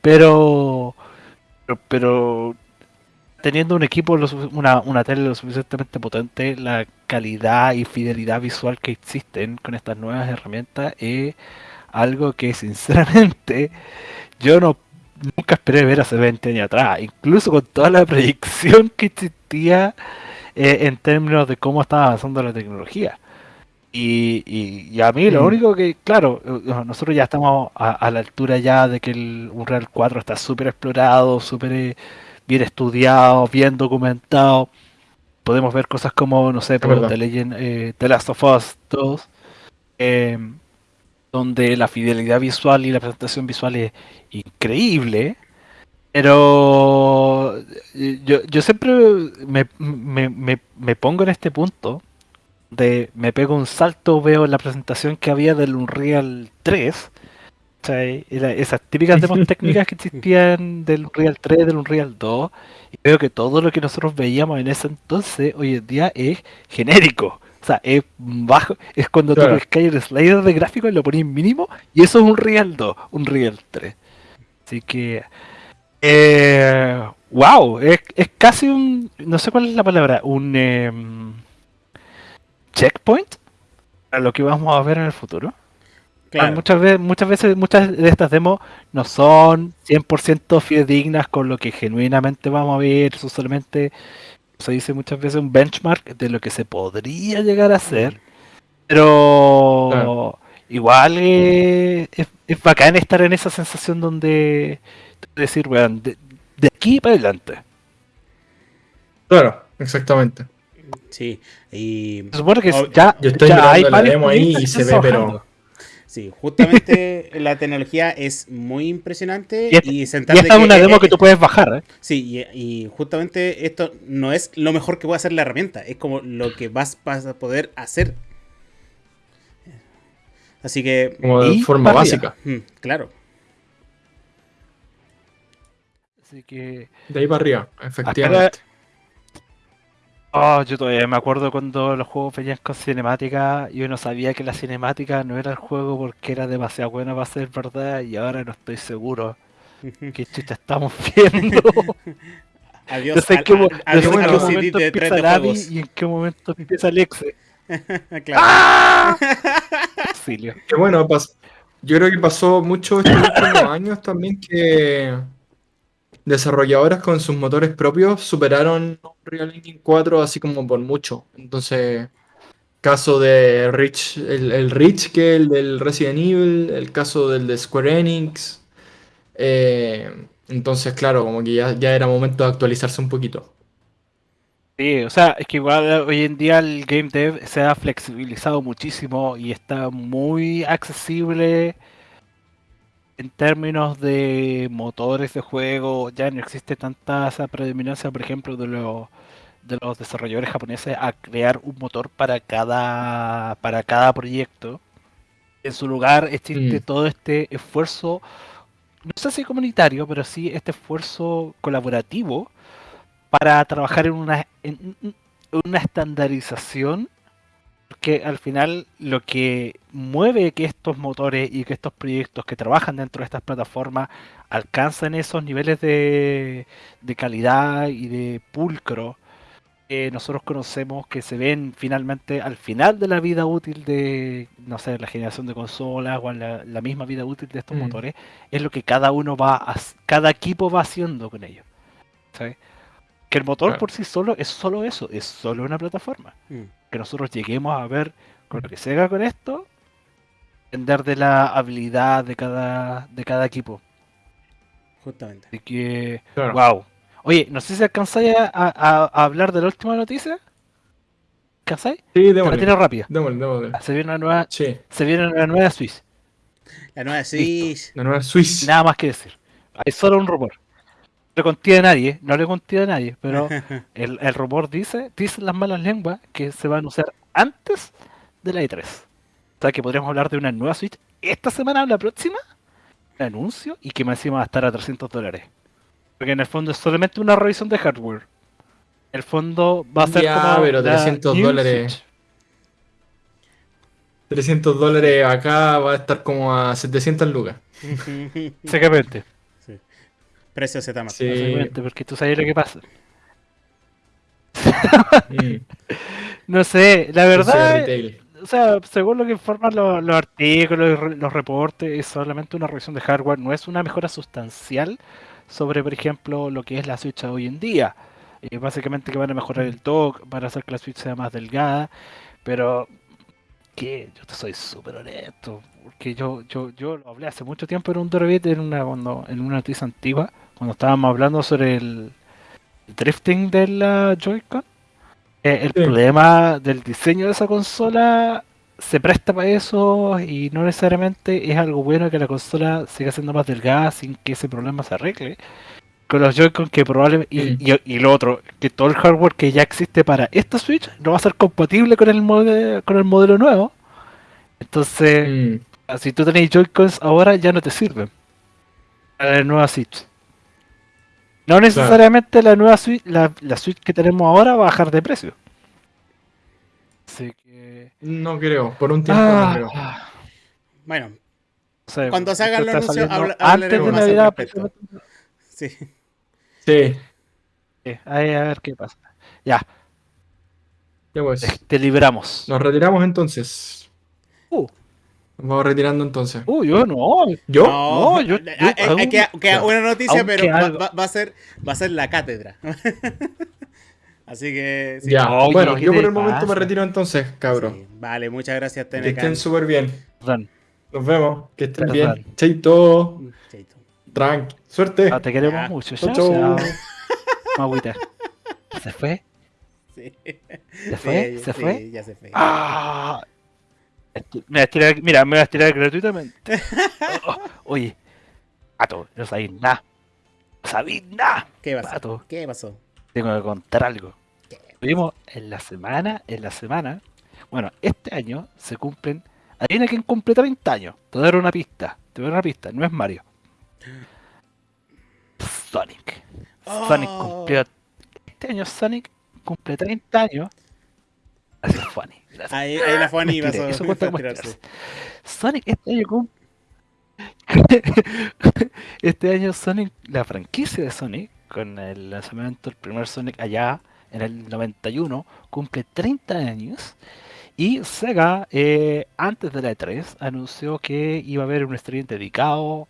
Pero, pero, pero teniendo un equipo, una, una tele lo suficientemente potente, la calidad y fidelidad visual que existen con estas nuevas herramientas es algo que sinceramente yo no nunca esperé ver hace 20 años atrás, incluso con toda la proyección que existía eh, en términos de cómo estaba avanzando la tecnología. Y, y- y a mí lo Mm. único que, claro, eh, nosotros ya estamos a, a la altura ya de que el Unreal 4 está súper explorado, súper eh, bien estudiado, bien documentado. Podemos ver cosas como, no sé, por. The Legend, eh, The Last of Us 2, eh, donde la fidelidad visual y la presentación visual es increíble. Pero eh, yo, yo siempre me, me- me- me pongo en este punto de me pego un salto, veo la presentación que había del Unreal 3, ¿cachai? Era esas típicas demos técnicas que existían del Unreal 3, del Unreal 2, y veo que todo lo que nosotros veíamos en ese entonces, hoy en día es genérico. O sea, es bajo, es cuando Claro. tú pescáis el slider de gráfico y lo ponís mínimo, y eso es un Real 2, un Real 3. Así que. Eh, wow, es, es casi un. No sé cuál es la palabra, un. em, checkpoint a lo que vamos a ver en el futuro. Claro. Muchas, veces, muchas veces, muchas de estas demos no son 100% fidedignas con lo que genuinamente vamos a ver, son solamente, se dice muchas veces, un benchmark de lo que se podría llegar a hacer. Pero Claro. igual eh, es, es bacán estar en esa sensación donde decir, weón, de, de aquí para adelante. Claro, exactamente. Sí, y Se supone que Oh, ya, Yo estoy ya mirando hay la demo ahí y se ve, pero-. Sí, justamente la tecnología es muy impresionante Y esta- y, Y sentarte esta es una demo eh, que tú puedes bajar, ¿eh? Sí, y, y justamente esto no es lo mejor que puede hacer la herramienta, es como lo que vas, vas a poder hacer. Así que, Como de forma básica. mm, claro, Así que. De ahí para arriba, efectivamente. Oh, yo todavía me acuerdo cuando los juegos venían con cinemática y uno sabía que la cinemática no era el juego porque era demasiado buena para ser verdad y ahora no estoy seguro qué chucha estamos viendo. adiós, no sé al- qué, al- no adiós sé qué los momento CDs de 3 empieza de el Abby juegos. y en qué momento empieza el Exe. claro. ¡Ah! Auxilio. Que bueno, yo creo que pasó mucho estos últimos años también que desarrolladores con sus motores propios superaron Unreal Engine 4 así como por mucho. Entonces, caso de Rich, el, el Rich que el del Resident Evil, el caso del de Square Enix. eh, entonces, claro, como que ya, era momento de actualizarse un poquito. Sí, o sea, es que igual hoy en día el game dev se ha flexibilizado muchísimo y está muy accesible en términos de motores de juego. Ya no existe tanta esa predominancia, por ejemplo, de los de los desarrolladores japoneses a crear un motor para cada para cada proyecto. En su lugar existe Mm. todo este esfuerzo, no sé si comunitario, pero sí este esfuerzo colaborativo para trabajar en una, en una estandarización que al final lo que mueve que estos motores y que estos proyectos que trabajan dentro de estas plataformas alcancen esos niveles de, de calidad y de pulcro que nosotros conocemos que se ven finalmente al final de la vida útil de, no sé, la generación de consolas o la, la misma vida útil de estos Mm. motores, es lo que cada uno va, a- cada equipo va haciendo con ellos. ¿sabes? Que el motor Claro. por sí solo es solo eso, es solo una plataforma. Mm. Que nosotros lleguemos a ver con lo que se haga con esto, depender de la habilidad de cada, de cada equipo. Justamente. Así que, Claro. wow. Oye, no sé si alcanzáis a, a- a hablar de la última noticia. ¿Alcanzáis? Sí, Te la démosle. rápida. Démosle, démosle. Se viene una nueva, Sí, se viene una nueva Swiss. La nueva Switch. la nueva Swiss. Nada más que decir. Hay solo un rumor. No le conté a nadie, no le conté a nadie, pero el, el rumor dice, dicen las malas lenguas que se van a usar antes de la E3. O sea que podríamos hablar de una nueva Switch esta semana o la próxima. Un anuncio y que más encima va a estar a 300 dólares. Porque en el fondo es solamente una revisión de hardware. El fondo va a ser Ya, como pero la 300 New dólares. Switch. 300 dólares acá va a estar como a 700 lucas. Exactamente. Precio Z Sí. Exactamente, porque tú sabes lo que pasa. Mm, No sé, la verdad, o sea, según lo que informan los, los artículos los reportes, es solamente una revisión de hardware, no es una mejora sustancial sobre, por ejemplo, lo que es la Switch hoy en día. Eh, básicamente que van a mejorar el dock, van a hacer que la Switch sea más delgada, pero que yo te soy súper honesto, porque yo, yo, yo lo hablé hace mucho tiempo en un Dorobit, en una, cuando, en una noticia antigua, cuando estábamos hablando sobre el drifting de la Joy-Con. Eh, el Sí. problema del diseño de esa consola se presta para eso y no necesariamente es algo bueno que la consola siga siendo más delgada sin que ese problema se arregle. Con los Joy-Con que probablemente... Y, y- y lo otro, que todo el hardware que ya existe para esta Switch no va a ser compatible con el, mode- con el modelo nuevo. Entonces, si tú tenés Joy-Cons ahora ya no te sirven. Para la nueva Switch. No necesariamente la nueva Switch, la, la Switch que tenemos ahora va a bajar de precio. Así que... no creo, por un tiempo no creo. Ah, Bueno, o sea, Cuando se hagan los anuncios, habla- antes de Navidad. sí. Sí, Sí, ahí a ver qué pasa. Ya, ya pues. te, te libramos. Nos retiramos entonces. Uh, vamos retirando entonces. uh, yo no. ¿Yo? No, yo- eh, yo eh, eh, aún- queda, una noticia, pero va, a ser, va a ser la cátedra. Así que sí. Ya, Oye, bueno, ¿qué yo por el momento me retiro entonces, cabros. Sí. Vale, muchas gracias, Que Tenecan. estén súper bien. Perdón. Nos vemos. Que estén bien. Chaito. Chaito. Tranqui. Suerte. Ah, te queremos Ya. mucho. Chao, chao. Agüita. ¿Se fue? Sí. ¿Se fue? Sí, ¿Se sí, fue? ya se fue. Ah, me voy a estirar- mira, me voy a estirar gratuitamente. Oh, oye, Pato, no sabéis nada. No sabéis nada. ¿Qué pasó? Pato, ¿Qué pasó? tengo que contar algo. ¿Qué? Tuvimos en la semana, en la semana, bueno, este año se cumplen, adivina quién cumple 30 años. Te voy a dar una pista, te voy a dar una pista, no es Mario. Sonic. Sonic Oh. cumplió, este año Sonic cumple 30 años. Gracias, Fanny. Gracias. Ahí, ahí la Fanny eso cuenta a como. Sonic este año cum- este año Sonic, la franquicia de Sonic, con el lanzamiento del primer Sonic allá en el 91, cumple 30 años. Y Sega, eh, antes de la E3, anunció que iba a haber un stream dedicado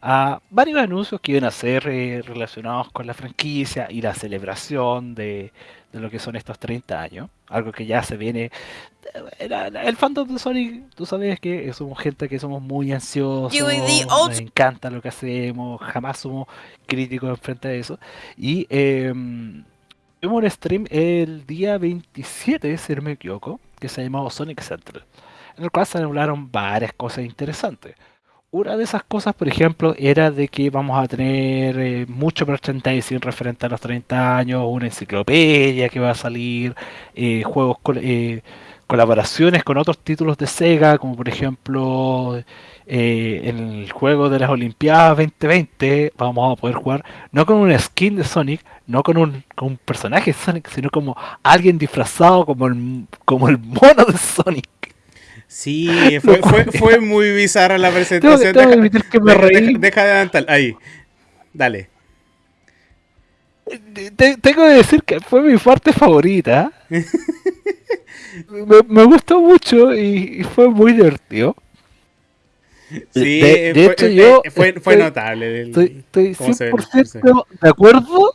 a varios anuncios que iban a ser eh, relacionados con la franquicia y la celebración de, de lo que son estos 30 años. Algo que ya se viene. la- la- El fandom de Sonic, tú sabes que somos gente que somos muy ansiosos, nos encanta lo que hacemos, jamás somos críticos frente a eso. Y em, Tuvimos un stream el día 27, si no me equivoco, que se llamaba Sonic Central, en el cual se hablaron varias cosas interesantes. Una de esas cosas, por ejemplo, era de que vamos a tener eh, mucho merchandising referente a los 30 años, una enciclopedia que va a salir, eh, juegos, eh, colaboraciones con otros títulos de Sega, como por ejemplo eh, en el juego de las Olimpiadas 2020 vamos a poder jugar no con una skin de Sonic, no con un, con un personaje de Sonic, sino como alguien disfrazado como el, como el mono de Sonic. Sí, fue, fue, fue muy bizarra la presentación. Tengo, tengo deja, que me deja, deja, deja, de adelantar, ahí. Dale. Te, tengo que decir que fue mi parte favorita. me, me, gustó mucho y, y fue muy divertido. Sí, de, de fue, hecho, yo fue, fue estoy, notable. El, estoy, estoy 100% ve, de acuerdo.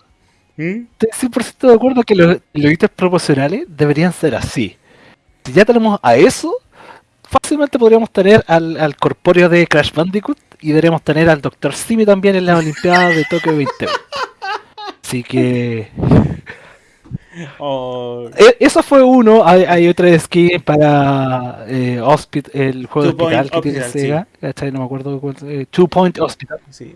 ¿Mm? Estoy 100% de acuerdo que los, los ítems proporcionales deberían ser así. Si ya tenemos a eso, fácilmente podríamos tener al, al corpóreo de Crash Bandicoot y deberíamos tener al Dr. Simi también en la Olimpiada de Tokio 2020. Así que. Oh. Eso fue uno. Hay, hay otra skin para eh, Hospit el juego Two de hospital que Hospital, tiene Sega. ¿cachai? No me acuerdo cuál. Eh, Two Point Hospital, Sí,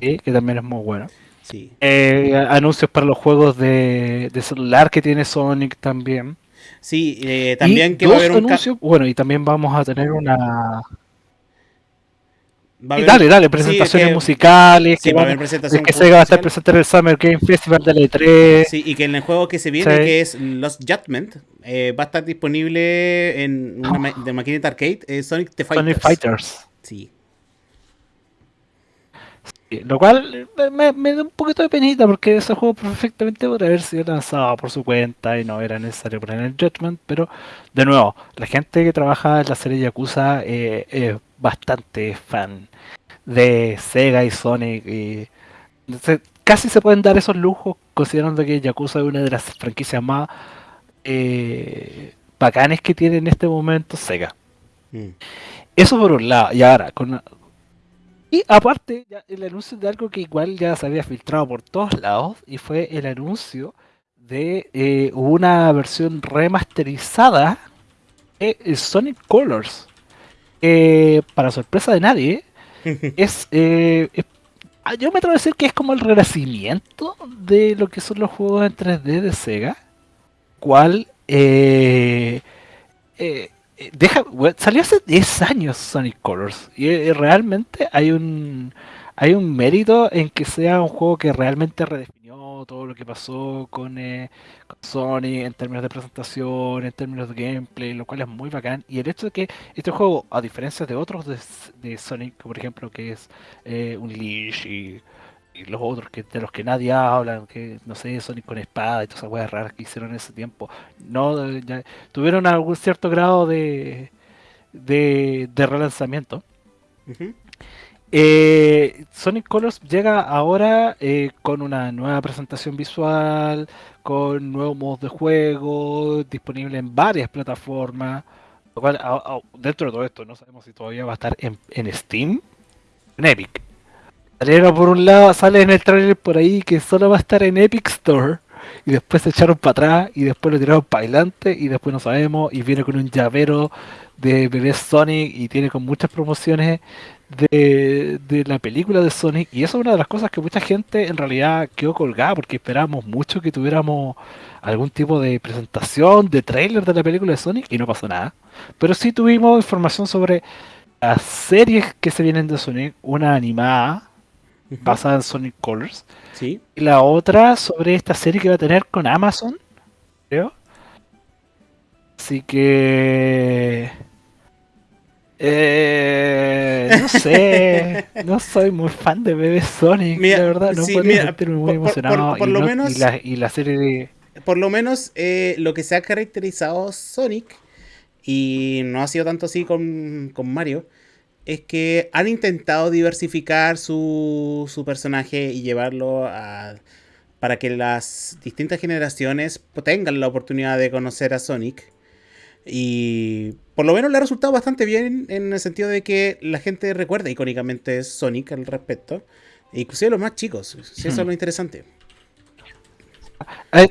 sí, que también es muy bueno. sí. Eh, anuncios para los juegos de, de celular que tiene Sonic también. Sí, eh, también Y que va a haber un anuncios. Bueno, y también vamos a tener una. y dale, dale, sí, presentaciones que- musicales. Sí, que va a haber presentación que Sega va a estar presente en el Summer Game Festival de la E3. Sí, y que en el juego que se viene, Sí. que es Lost Judgment, eh, va a estar disponible en una ma- de maquinita arcade, eh, Sonic the Fighters. Sonic Fighters. Sí, Lo cual me, me- me da un poquito de penita porque ese juego perfectamente podría haber sido lanzado por su cuenta y no era necesario poner el Judgment, pero de nuevo, la gente que trabaja en la serie Yakuza eh, es bastante fan de Sega y Sonic y casi se pueden dar esos lujos considerando que Yakuza es una de las franquicias más eh, bacanes que tiene en este momento Sega. Mm. Eso por un lado, y ahora, con... Y aparte, ya el anuncio de algo que igual ya se había filtrado por todos lados, y fue el anuncio de eh, una versión remasterizada de eh, Sonic Colors. que, para sorpresa de nadie, es, eh, es- ah, Yo me atrevo a decir que es como el renacimiento de lo que son los juegos en 3D de Sega. Cual eh, eh, eh, deja, salió hace 10 años Sonic Colors. Y eh, realmente hay un hay un mérito en que sea un juego que realmente redefinió todo lo que pasó con, eh, con Sonic en términos de presentación, en términos de gameplay, lo cual es muy bacán. Y el hecho de que este juego, a diferencia de otros de, de Sonic, por ejemplo, que es eh, Unleash y, y los otros que de los que nadie habla, que no sé, Sonic con espada y todas esas weas raras que hicieron en ese tiempo, no eh, ya- tuvieron algún cierto grado de, de, de relanzamiento. Eh, Sonic Colors llega ahora eh, con una nueva presentación visual, con nuevos modos de juego, disponible en varias plataformas. Lo cual, a- a- dentro de todo esto, no sabemos si todavía va a estar en, en Steam, en Epic. Salieron por un lado, sale en el trailer por ahí que solo va a estar en Epic Store. Y después se echaron para atrás y después lo tiraron para adelante y después no sabemos. Y viene con un llavero de bebé Sonic y tiene con muchas promociones de, de la película de Sonic. Y eso es una de las cosas que mucha gente en realidad quedó colgada porque esperábamos mucho que tuviéramos algún tipo de presentación, de trailer de la película de Sonic y no pasó nada. Pero sí tuvimos información sobre las series que se vienen de Sonic, una animada Basada en Sonic Colors Sí. y la otra sobre esta serie que va a tener con Amazon, creo. Así que... Eh, no sé, no soy muy fan de Bebé Sonic, Mira, la verdad, no sí, mira, sentirme muy por- por- emocionado. por- por y, lo no- menos- y la, y la serie de... Por lo menos eh, lo que se ha caracterizado Sonic, y no ha sido tanto así con, con Mario, es que han intentado diversificar su, su personaje y llevarlo a, para que las distintas generaciones tengan la oportunidad de conocer a Sonic. Y por lo menos le ha resultado bastante bien en el sentido de que la gente recuerda icónicamente Sonic al respecto. Inclusive los más chicos. Sí, eso es lo interesante. Hay,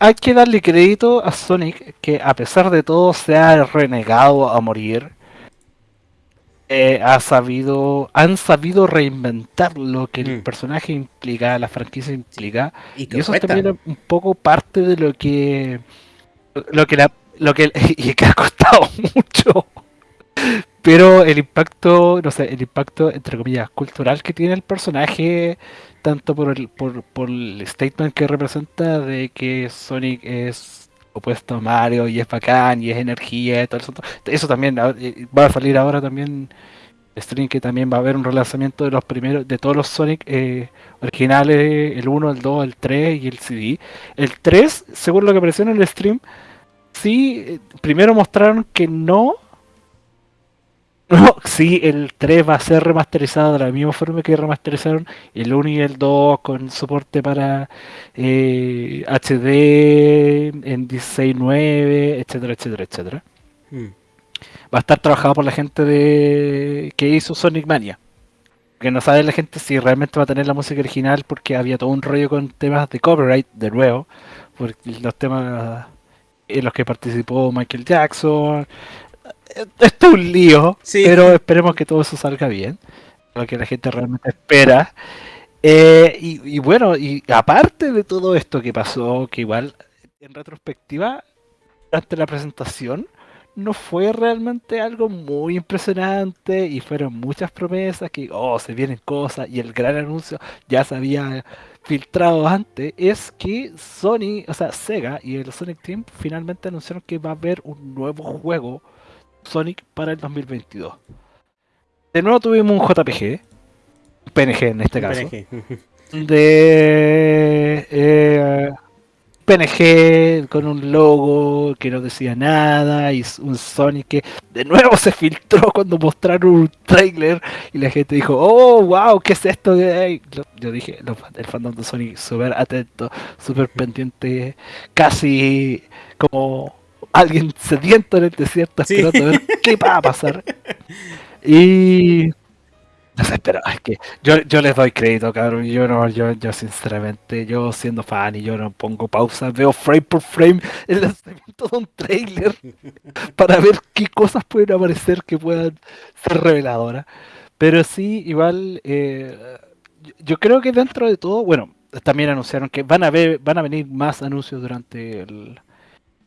hay, que darle crédito a Sonic que a pesar de todo se ha renegado a morir. Eh, ha sabido, han sabido reinventar lo que el mm. personaje implica, la franquicia implica, y, eso también es un poco parte de lo que, lo que la, lo que y que ha costado mucho, pero el impacto, no sé, el impacto entre comillas cultural que tiene el personaje, tanto por el, por, por el statement que representa de que Sonic es opuesto a Mario y es bacán y es energía y todo eso. Eso también eh, va a salir ahora también stream que también va a haber un relanzamiento de los primeros de todos los Sonic eh, originales, el 1, el 2, el 3 y el CD. El 3, según lo que apareció en el stream, sí, eh, primero mostraron que no no, sí, el 3 va a ser remasterizado de la misma forma que remasterizaron el 1 y el 2 con soporte para eh, HD en 16.9, etcétera, etcétera, etcétera. Hmm. Va a estar trabajado por la gente de que hizo Sonic Mania. Que no sabe la gente si realmente va a tener la música original porque había todo un rollo con temas de copyright de nuevo. Por los temas en los que participó Michael Jackson, esto es un lío, pero esperemos que todo eso salga bien, lo que la gente realmente espera. Eh, y, bueno, y aparte de todo esto que pasó, que igual en retrospectiva, durante la presentación, no fue realmente algo muy impresionante y fueron muchas promesas que, oh, se vienen cosas y el gran anuncio ya se había filtrado antes, es que Sony, o sea, Sega y el Sonic Team finalmente anunciaron que va a haber un nuevo juego Sonic para el 2022. De nuevo tuvimos un JPG, PNG en este caso, de eh, PNG con un logo que no decía nada y un Sonic que de nuevo se filtró cuando mostraron un trailer y la gente dijo, oh, wow, ¿qué es esto? Yo dije, el fandom de Sonic súper atento, súper pendiente, casi como alguien sediento en el desierto esperando a ver qué va a pasar. Y no sé, pero es que yo, yo les doy crédito, cabrón. Yo no, yo, yo sinceramente, yo siendo fan y yo no pongo pausa, veo frame por frame el lanzamiento de un trailer para ver qué cosas pueden aparecer que puedan ser reveladoras. Pero sí, igual, eh, yo creo que dentro de todo, bueno, también anunciaron que van a ver, van a venir más anuncios durante el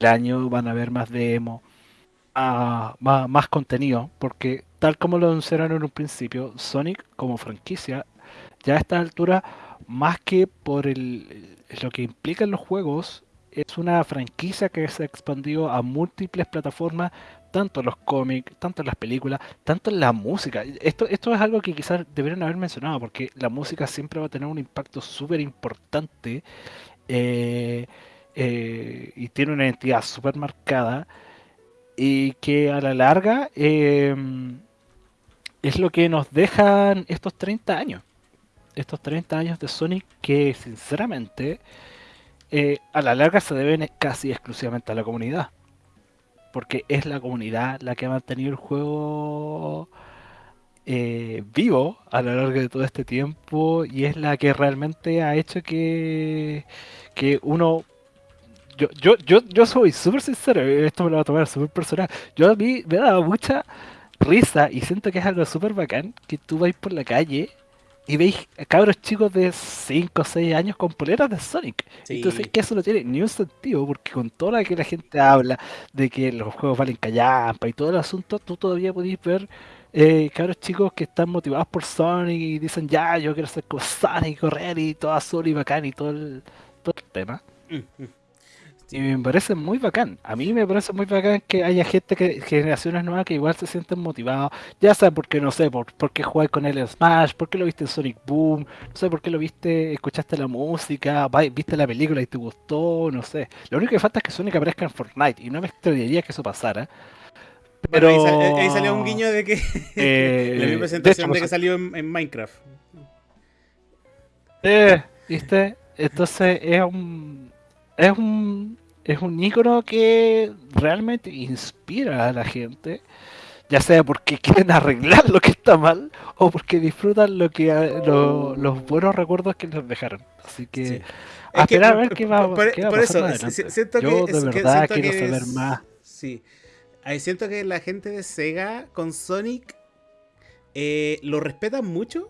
año van a haber más demo, ah, más, contenido, porque tal como lo anunciaron en un principio, Sonic como franquicia, ya a esta altura, más que por el, lo que implican los juegos, es una franquicia que se ha expandido a múltiples plataformas, tanto en los cómics, tanto en las películas, tanto en la música. Esto, esto es algo que quizás deberían haber mencionado, porque la música siempre va a tener un impacto súper importante. Eh, eh, y tiene una identidad súper marcada y que a la larga em, es lo que nos dejan estos 30 años. Estos 30 años de Sonic que sinceramente eh, a la larga se deben casi exclusivamente a la comunidad. Porque es la comunidad la que ha mantenido el juego eh, vivo a lo largo de todo este tiempo y es la que realmente ha hecho que, que uno yo, yo, yo, yo soy súper sincero, esto me lo va a tomar súper personal. Yo a mí me dado mucha risa y siento que es algo súper bacán que tú vais por la calle y veis cabros chicos de 5 o 6 años con poleras de Sonic. Entonces que eso no tiene ni un sentido, porque con toda la que la gente habla de que los juegos valen callampa y todo el asunto, tú todavía podéis ver eh, cabros chicos que están motivados por Sonic y dicen ya, yo quiero ser como Sonic, correr y todo azul y bacán y todo el, todo el tema. Mm, mm. Y me parece muy bacán. A mí me parece muy bacán que haya gente, que generaciones nuevas que igual se sienten motivados. Ya sea porque, no sé, por, por qué jugáis con él en Smash, por qué lo viste en Sonic Boom, no sé por qué lo viste, escuchaste la música, viste la película y te gustó, no sé. Lo único que falta es que Sonic aparezca en Fortnite y no me extrañaría que eso pasara. Pero ahí, salió un guiño de que eh, la misma presentación de, que salió en, Minecraft. Eh, ¿viste? Entonces es un es un, es un ícono que realmente inspira a la gente. Ya sea porque quieren arreglar lo que está mal o porque disfrutan lo que los buenos recuerdos que les dejaron. Así que a esperar a ver qué va, por, qué va por eso, siento Yo que, de verdad que, quiero saber más. Sí. Ahí siento que la gente de Sega con Sonic eh, lo respetan mucho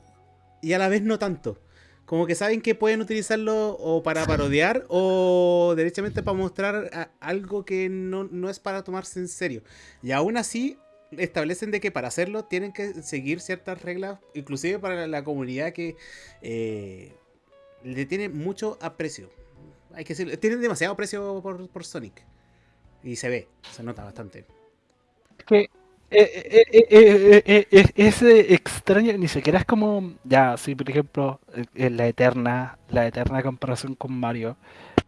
y a la vez no tanto. Como que saben que pueden utilizarlo o para parodiar o derechamente para mostrar algo que no, no, es para tomarse en serio. Y aún así establecen de que para hacerlo tienen que seguir ciertas reglas, inclusive para la comunidad que eh, le tiene mucho aprecio. Hay que decirlo, tienen demasiado aprecio por, por Sonic. Y se ve, se nota bastante. Que eh, eh, eh, es extraño, ni siquiera es como, ya, si por ejemplo, la eterna, la eterna comparación con Mario,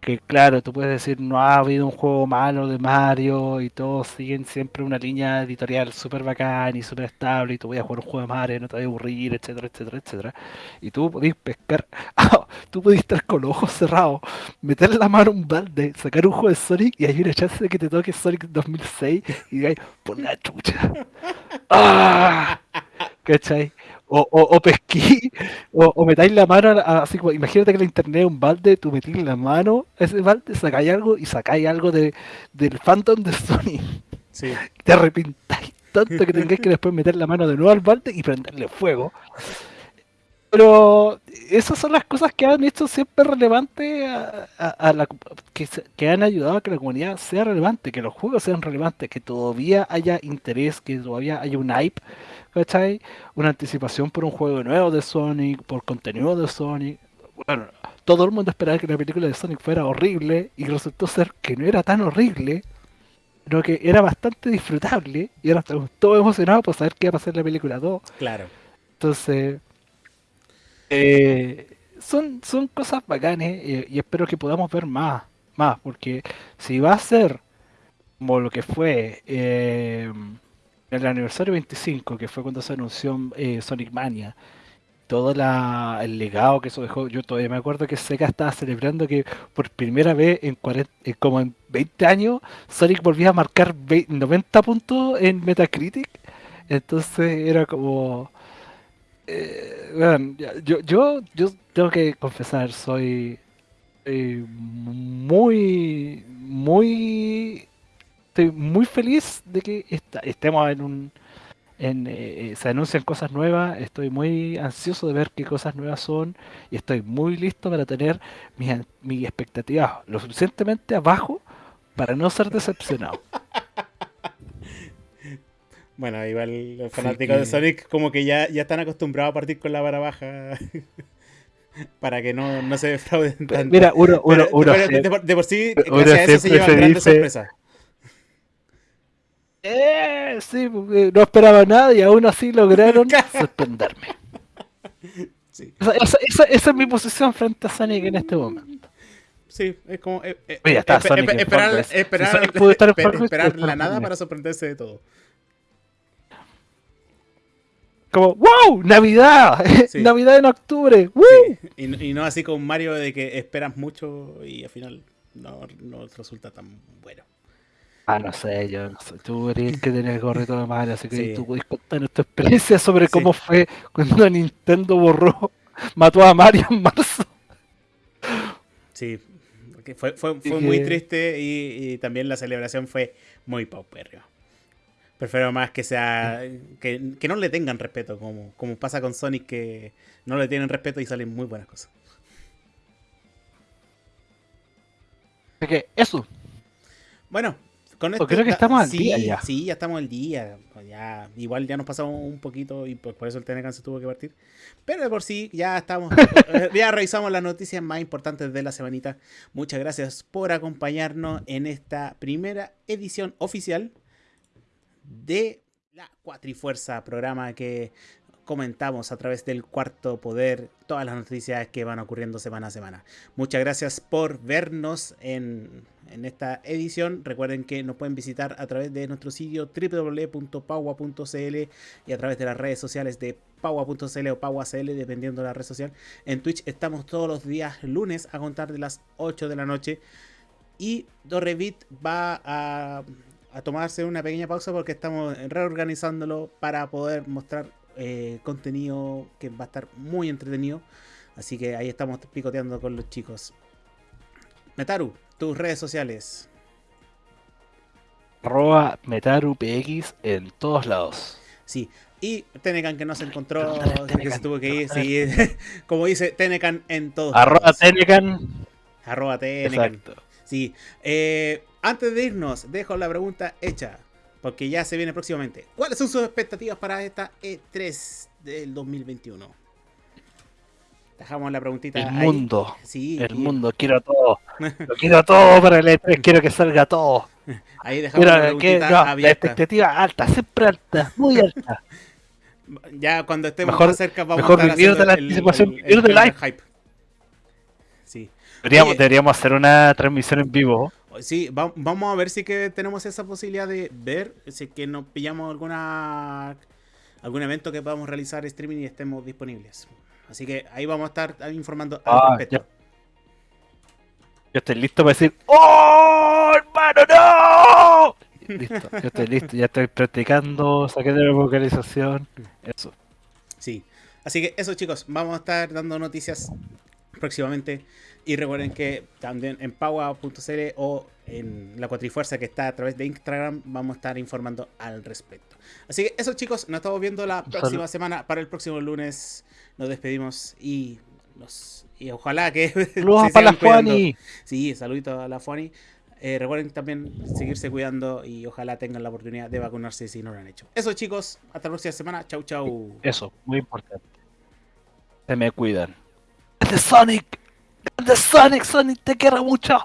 que claro, tú puedes decir, no ha habido un juego malo de Mario y todos siguen siempre una línea editorial súper bacán y súper estable y tú voy a jugar un juego de Mario, no te voy a aburrir, etcétera, etcétera, etcétera. Y tú podés pescar, tú podés estar con los ojos cerrados, meter la mano en un balde, sacar un juego de Sonic y hay una chance de que te toque Sonic 2006 y digáis, por la chucha. ¡Ah! ¿Cachai? O, o, pesquí, o, o, metáis la mano, así como, imagínate que la internet es un balde, tú metís la mano a ese balde, sacáis algo y sacáis algo de, del Phantom de Sony. Sí. Te arrepintáis tanto que tengáis que después meter la mano de nuevo al balde y prenderle fuego. Pero esas son las cosas que han hecho siempre relevante a, la, que, que, han ayudado a que la comunidad sea relevante, que los juegos sean relevantes, que todavía haya interés, que todavía haya un hype ¿cachai? Una anticipación por un juego nuevo de Sonic, por contenido de Sonic. Bueno, todo el mundo esperaba que la película de Sonic fuera horrible y resultó ser que no era tan horrible, sino que era bastante disfrutable y ahora estamos todos emocionados por saber qué va a pasar en la película 2. Claro. Entonces, eh, son, son cosas bacanes y, y espero que podamos ver más, más, porque si va a ser como lo que fue eh, el aniversario 25, que fue cuando se anunció eh, Sonic Mania, todo el legado que eso dejó, yo todavía me acuerdo que Sega estaba celebrando que por primera vez en, 40, eh, como en 20 años Sonic volvía a marcar 90 puntos en Metacritic. Entonces era como... Eh, yo, yo, yo tengo que confesar, soy muy, muy estoy muy feliz de que estemos en un... En, eh, eh, se anuncian cosas nuevas, estoy muy ansioso de ver qué cosas nuevas son y estoy muy listo para tener mis, mis expectativas lo suficientemente abajo para no ser decepcionado. Bueno, igual los fanáticos de Sonic como que ya, ya están acostumbrados a partir con la vara baja para que no, no se defrauden tanto. Mira, uno, uno, uno, de, por, sí, gracias a eso se llevan grandes sorpresas. Eh, sí, no esperaba nada y aún así lograron sorprenderme. Esa, es mi posición frente a Sonic en este momento. Sí, es como eh, eh, esperar, esperar, la nada para sorprenderse de todo. Como, ¡wow! ¡Navidad! ¡Navidad en octubre! Y, y, no así con Mario de que esperas mucho y al final no, no resulta tan bueno. Ah, no sé, yo no sé. Tú eres que tener el gorrito de madre, así que tú puedes contar tu experiencia sobre cómo fue cuando Nintendo borró, mató a Mario en marzo. Sí, fue, fue, fue muy triste y, también la celebración fue muy paupérrima. Prefiero más que sea. Que, que, no le tengan respeto, como, como pasa con Sonic, que no le tienen respeto y salen muy buenas cosas. que eso. Bueno, creo que estamos al día ya. Sí, ya estamos al día. Pues ya, igual ya nos pasamos un poquito y por, eso el Tenecan se tuvo que partir. Pero de por sí, ya estamos. Eh, ya revisamos las noticias más importantes de la semanita. Muchas gracias por acompañarnos en esta primera edición oficial de la Cuatrifuerza, programa que comentamos a través del cuarto poder todas las noticias que van ocurriendo semana a semana. Muchas gracias por vernos en, esta edición. Recuerden que nos pueden visitar a través de nuestro sitio www.paua.cl y a través de las redes sociales de paua.cl o pauacl, dependiendo de la red social. En Twitch estamos todos los días lunes a contar de las 8 de la noche. Y Dorrevit va a a tomarse una pequeña pausa porque estamos reorganizándolo para poder mostrar eh, contenido que va a estar muy entretenido. Así que ahí estamos picoteando con los chicos. Metaru, tus redes sociales. Arroba MetaruPX en todos lados. Sí, y Tenecan que no se encontró, que se tuvo que ir. Sí, como dice Tenecan en todos Arroba Tenecan. Arroba Tenecan. Sí. Eh, antes de irnos, dejo la pregunta hecha. Porque ya se viene próximamente. ¿Cuáles son sus expectativas para esta E3 del 2021? Dejamos la preguntita. El mundo. Sí, el mundo. Quiero todo. Lo quiero todo para el E3. Quiero que salga todo. Ahí dejamos la preguntita abierta. La expectativa alta, siempre alta, muy alta. ya cuando estemos más cerca vamos mejor a estar la anticipación, el, el, el, hype. Sí. Deberíamos, deberíamos hacer una transmisión en vivo. Sí, vamos a ver si que tenemos esa posibilidad de ver si que nos pillamos alguna algún evento que podamos realizar streaming y estemos disponibles. Así que ahí vamos a estar informando al ah, respecto. Yo estoy listo para decir ¡Oh, hermano, no! Listo, yo estoy listo, ya estoy practicando, saqué de la vocalización, eso. Sí, así que eso chicos, vamos a estar dando noticias próximamente. Y recuerden que también en Paua.cl o en la Cuatrifuerza que está a través de Instagram vamos a estar informando al respecto. Así que eso chicos, nos estamos viendo la próxima semana. Para el próximo lunes nos despedimos y nos y ojalá que Saludos para la Fuani. Sí, saludito a la Fuani. Eh, recuerden también seguirse cuidando y ojalá tengan la oportunidad de vacunarse si no lo han hecho. Eso chicos, hasta la próxima semana. Chau, chau. Eso, muy importante. Se me cuidan. ¡De Sonic! ¡De Sonic! ¡Sonic te quiero mucho!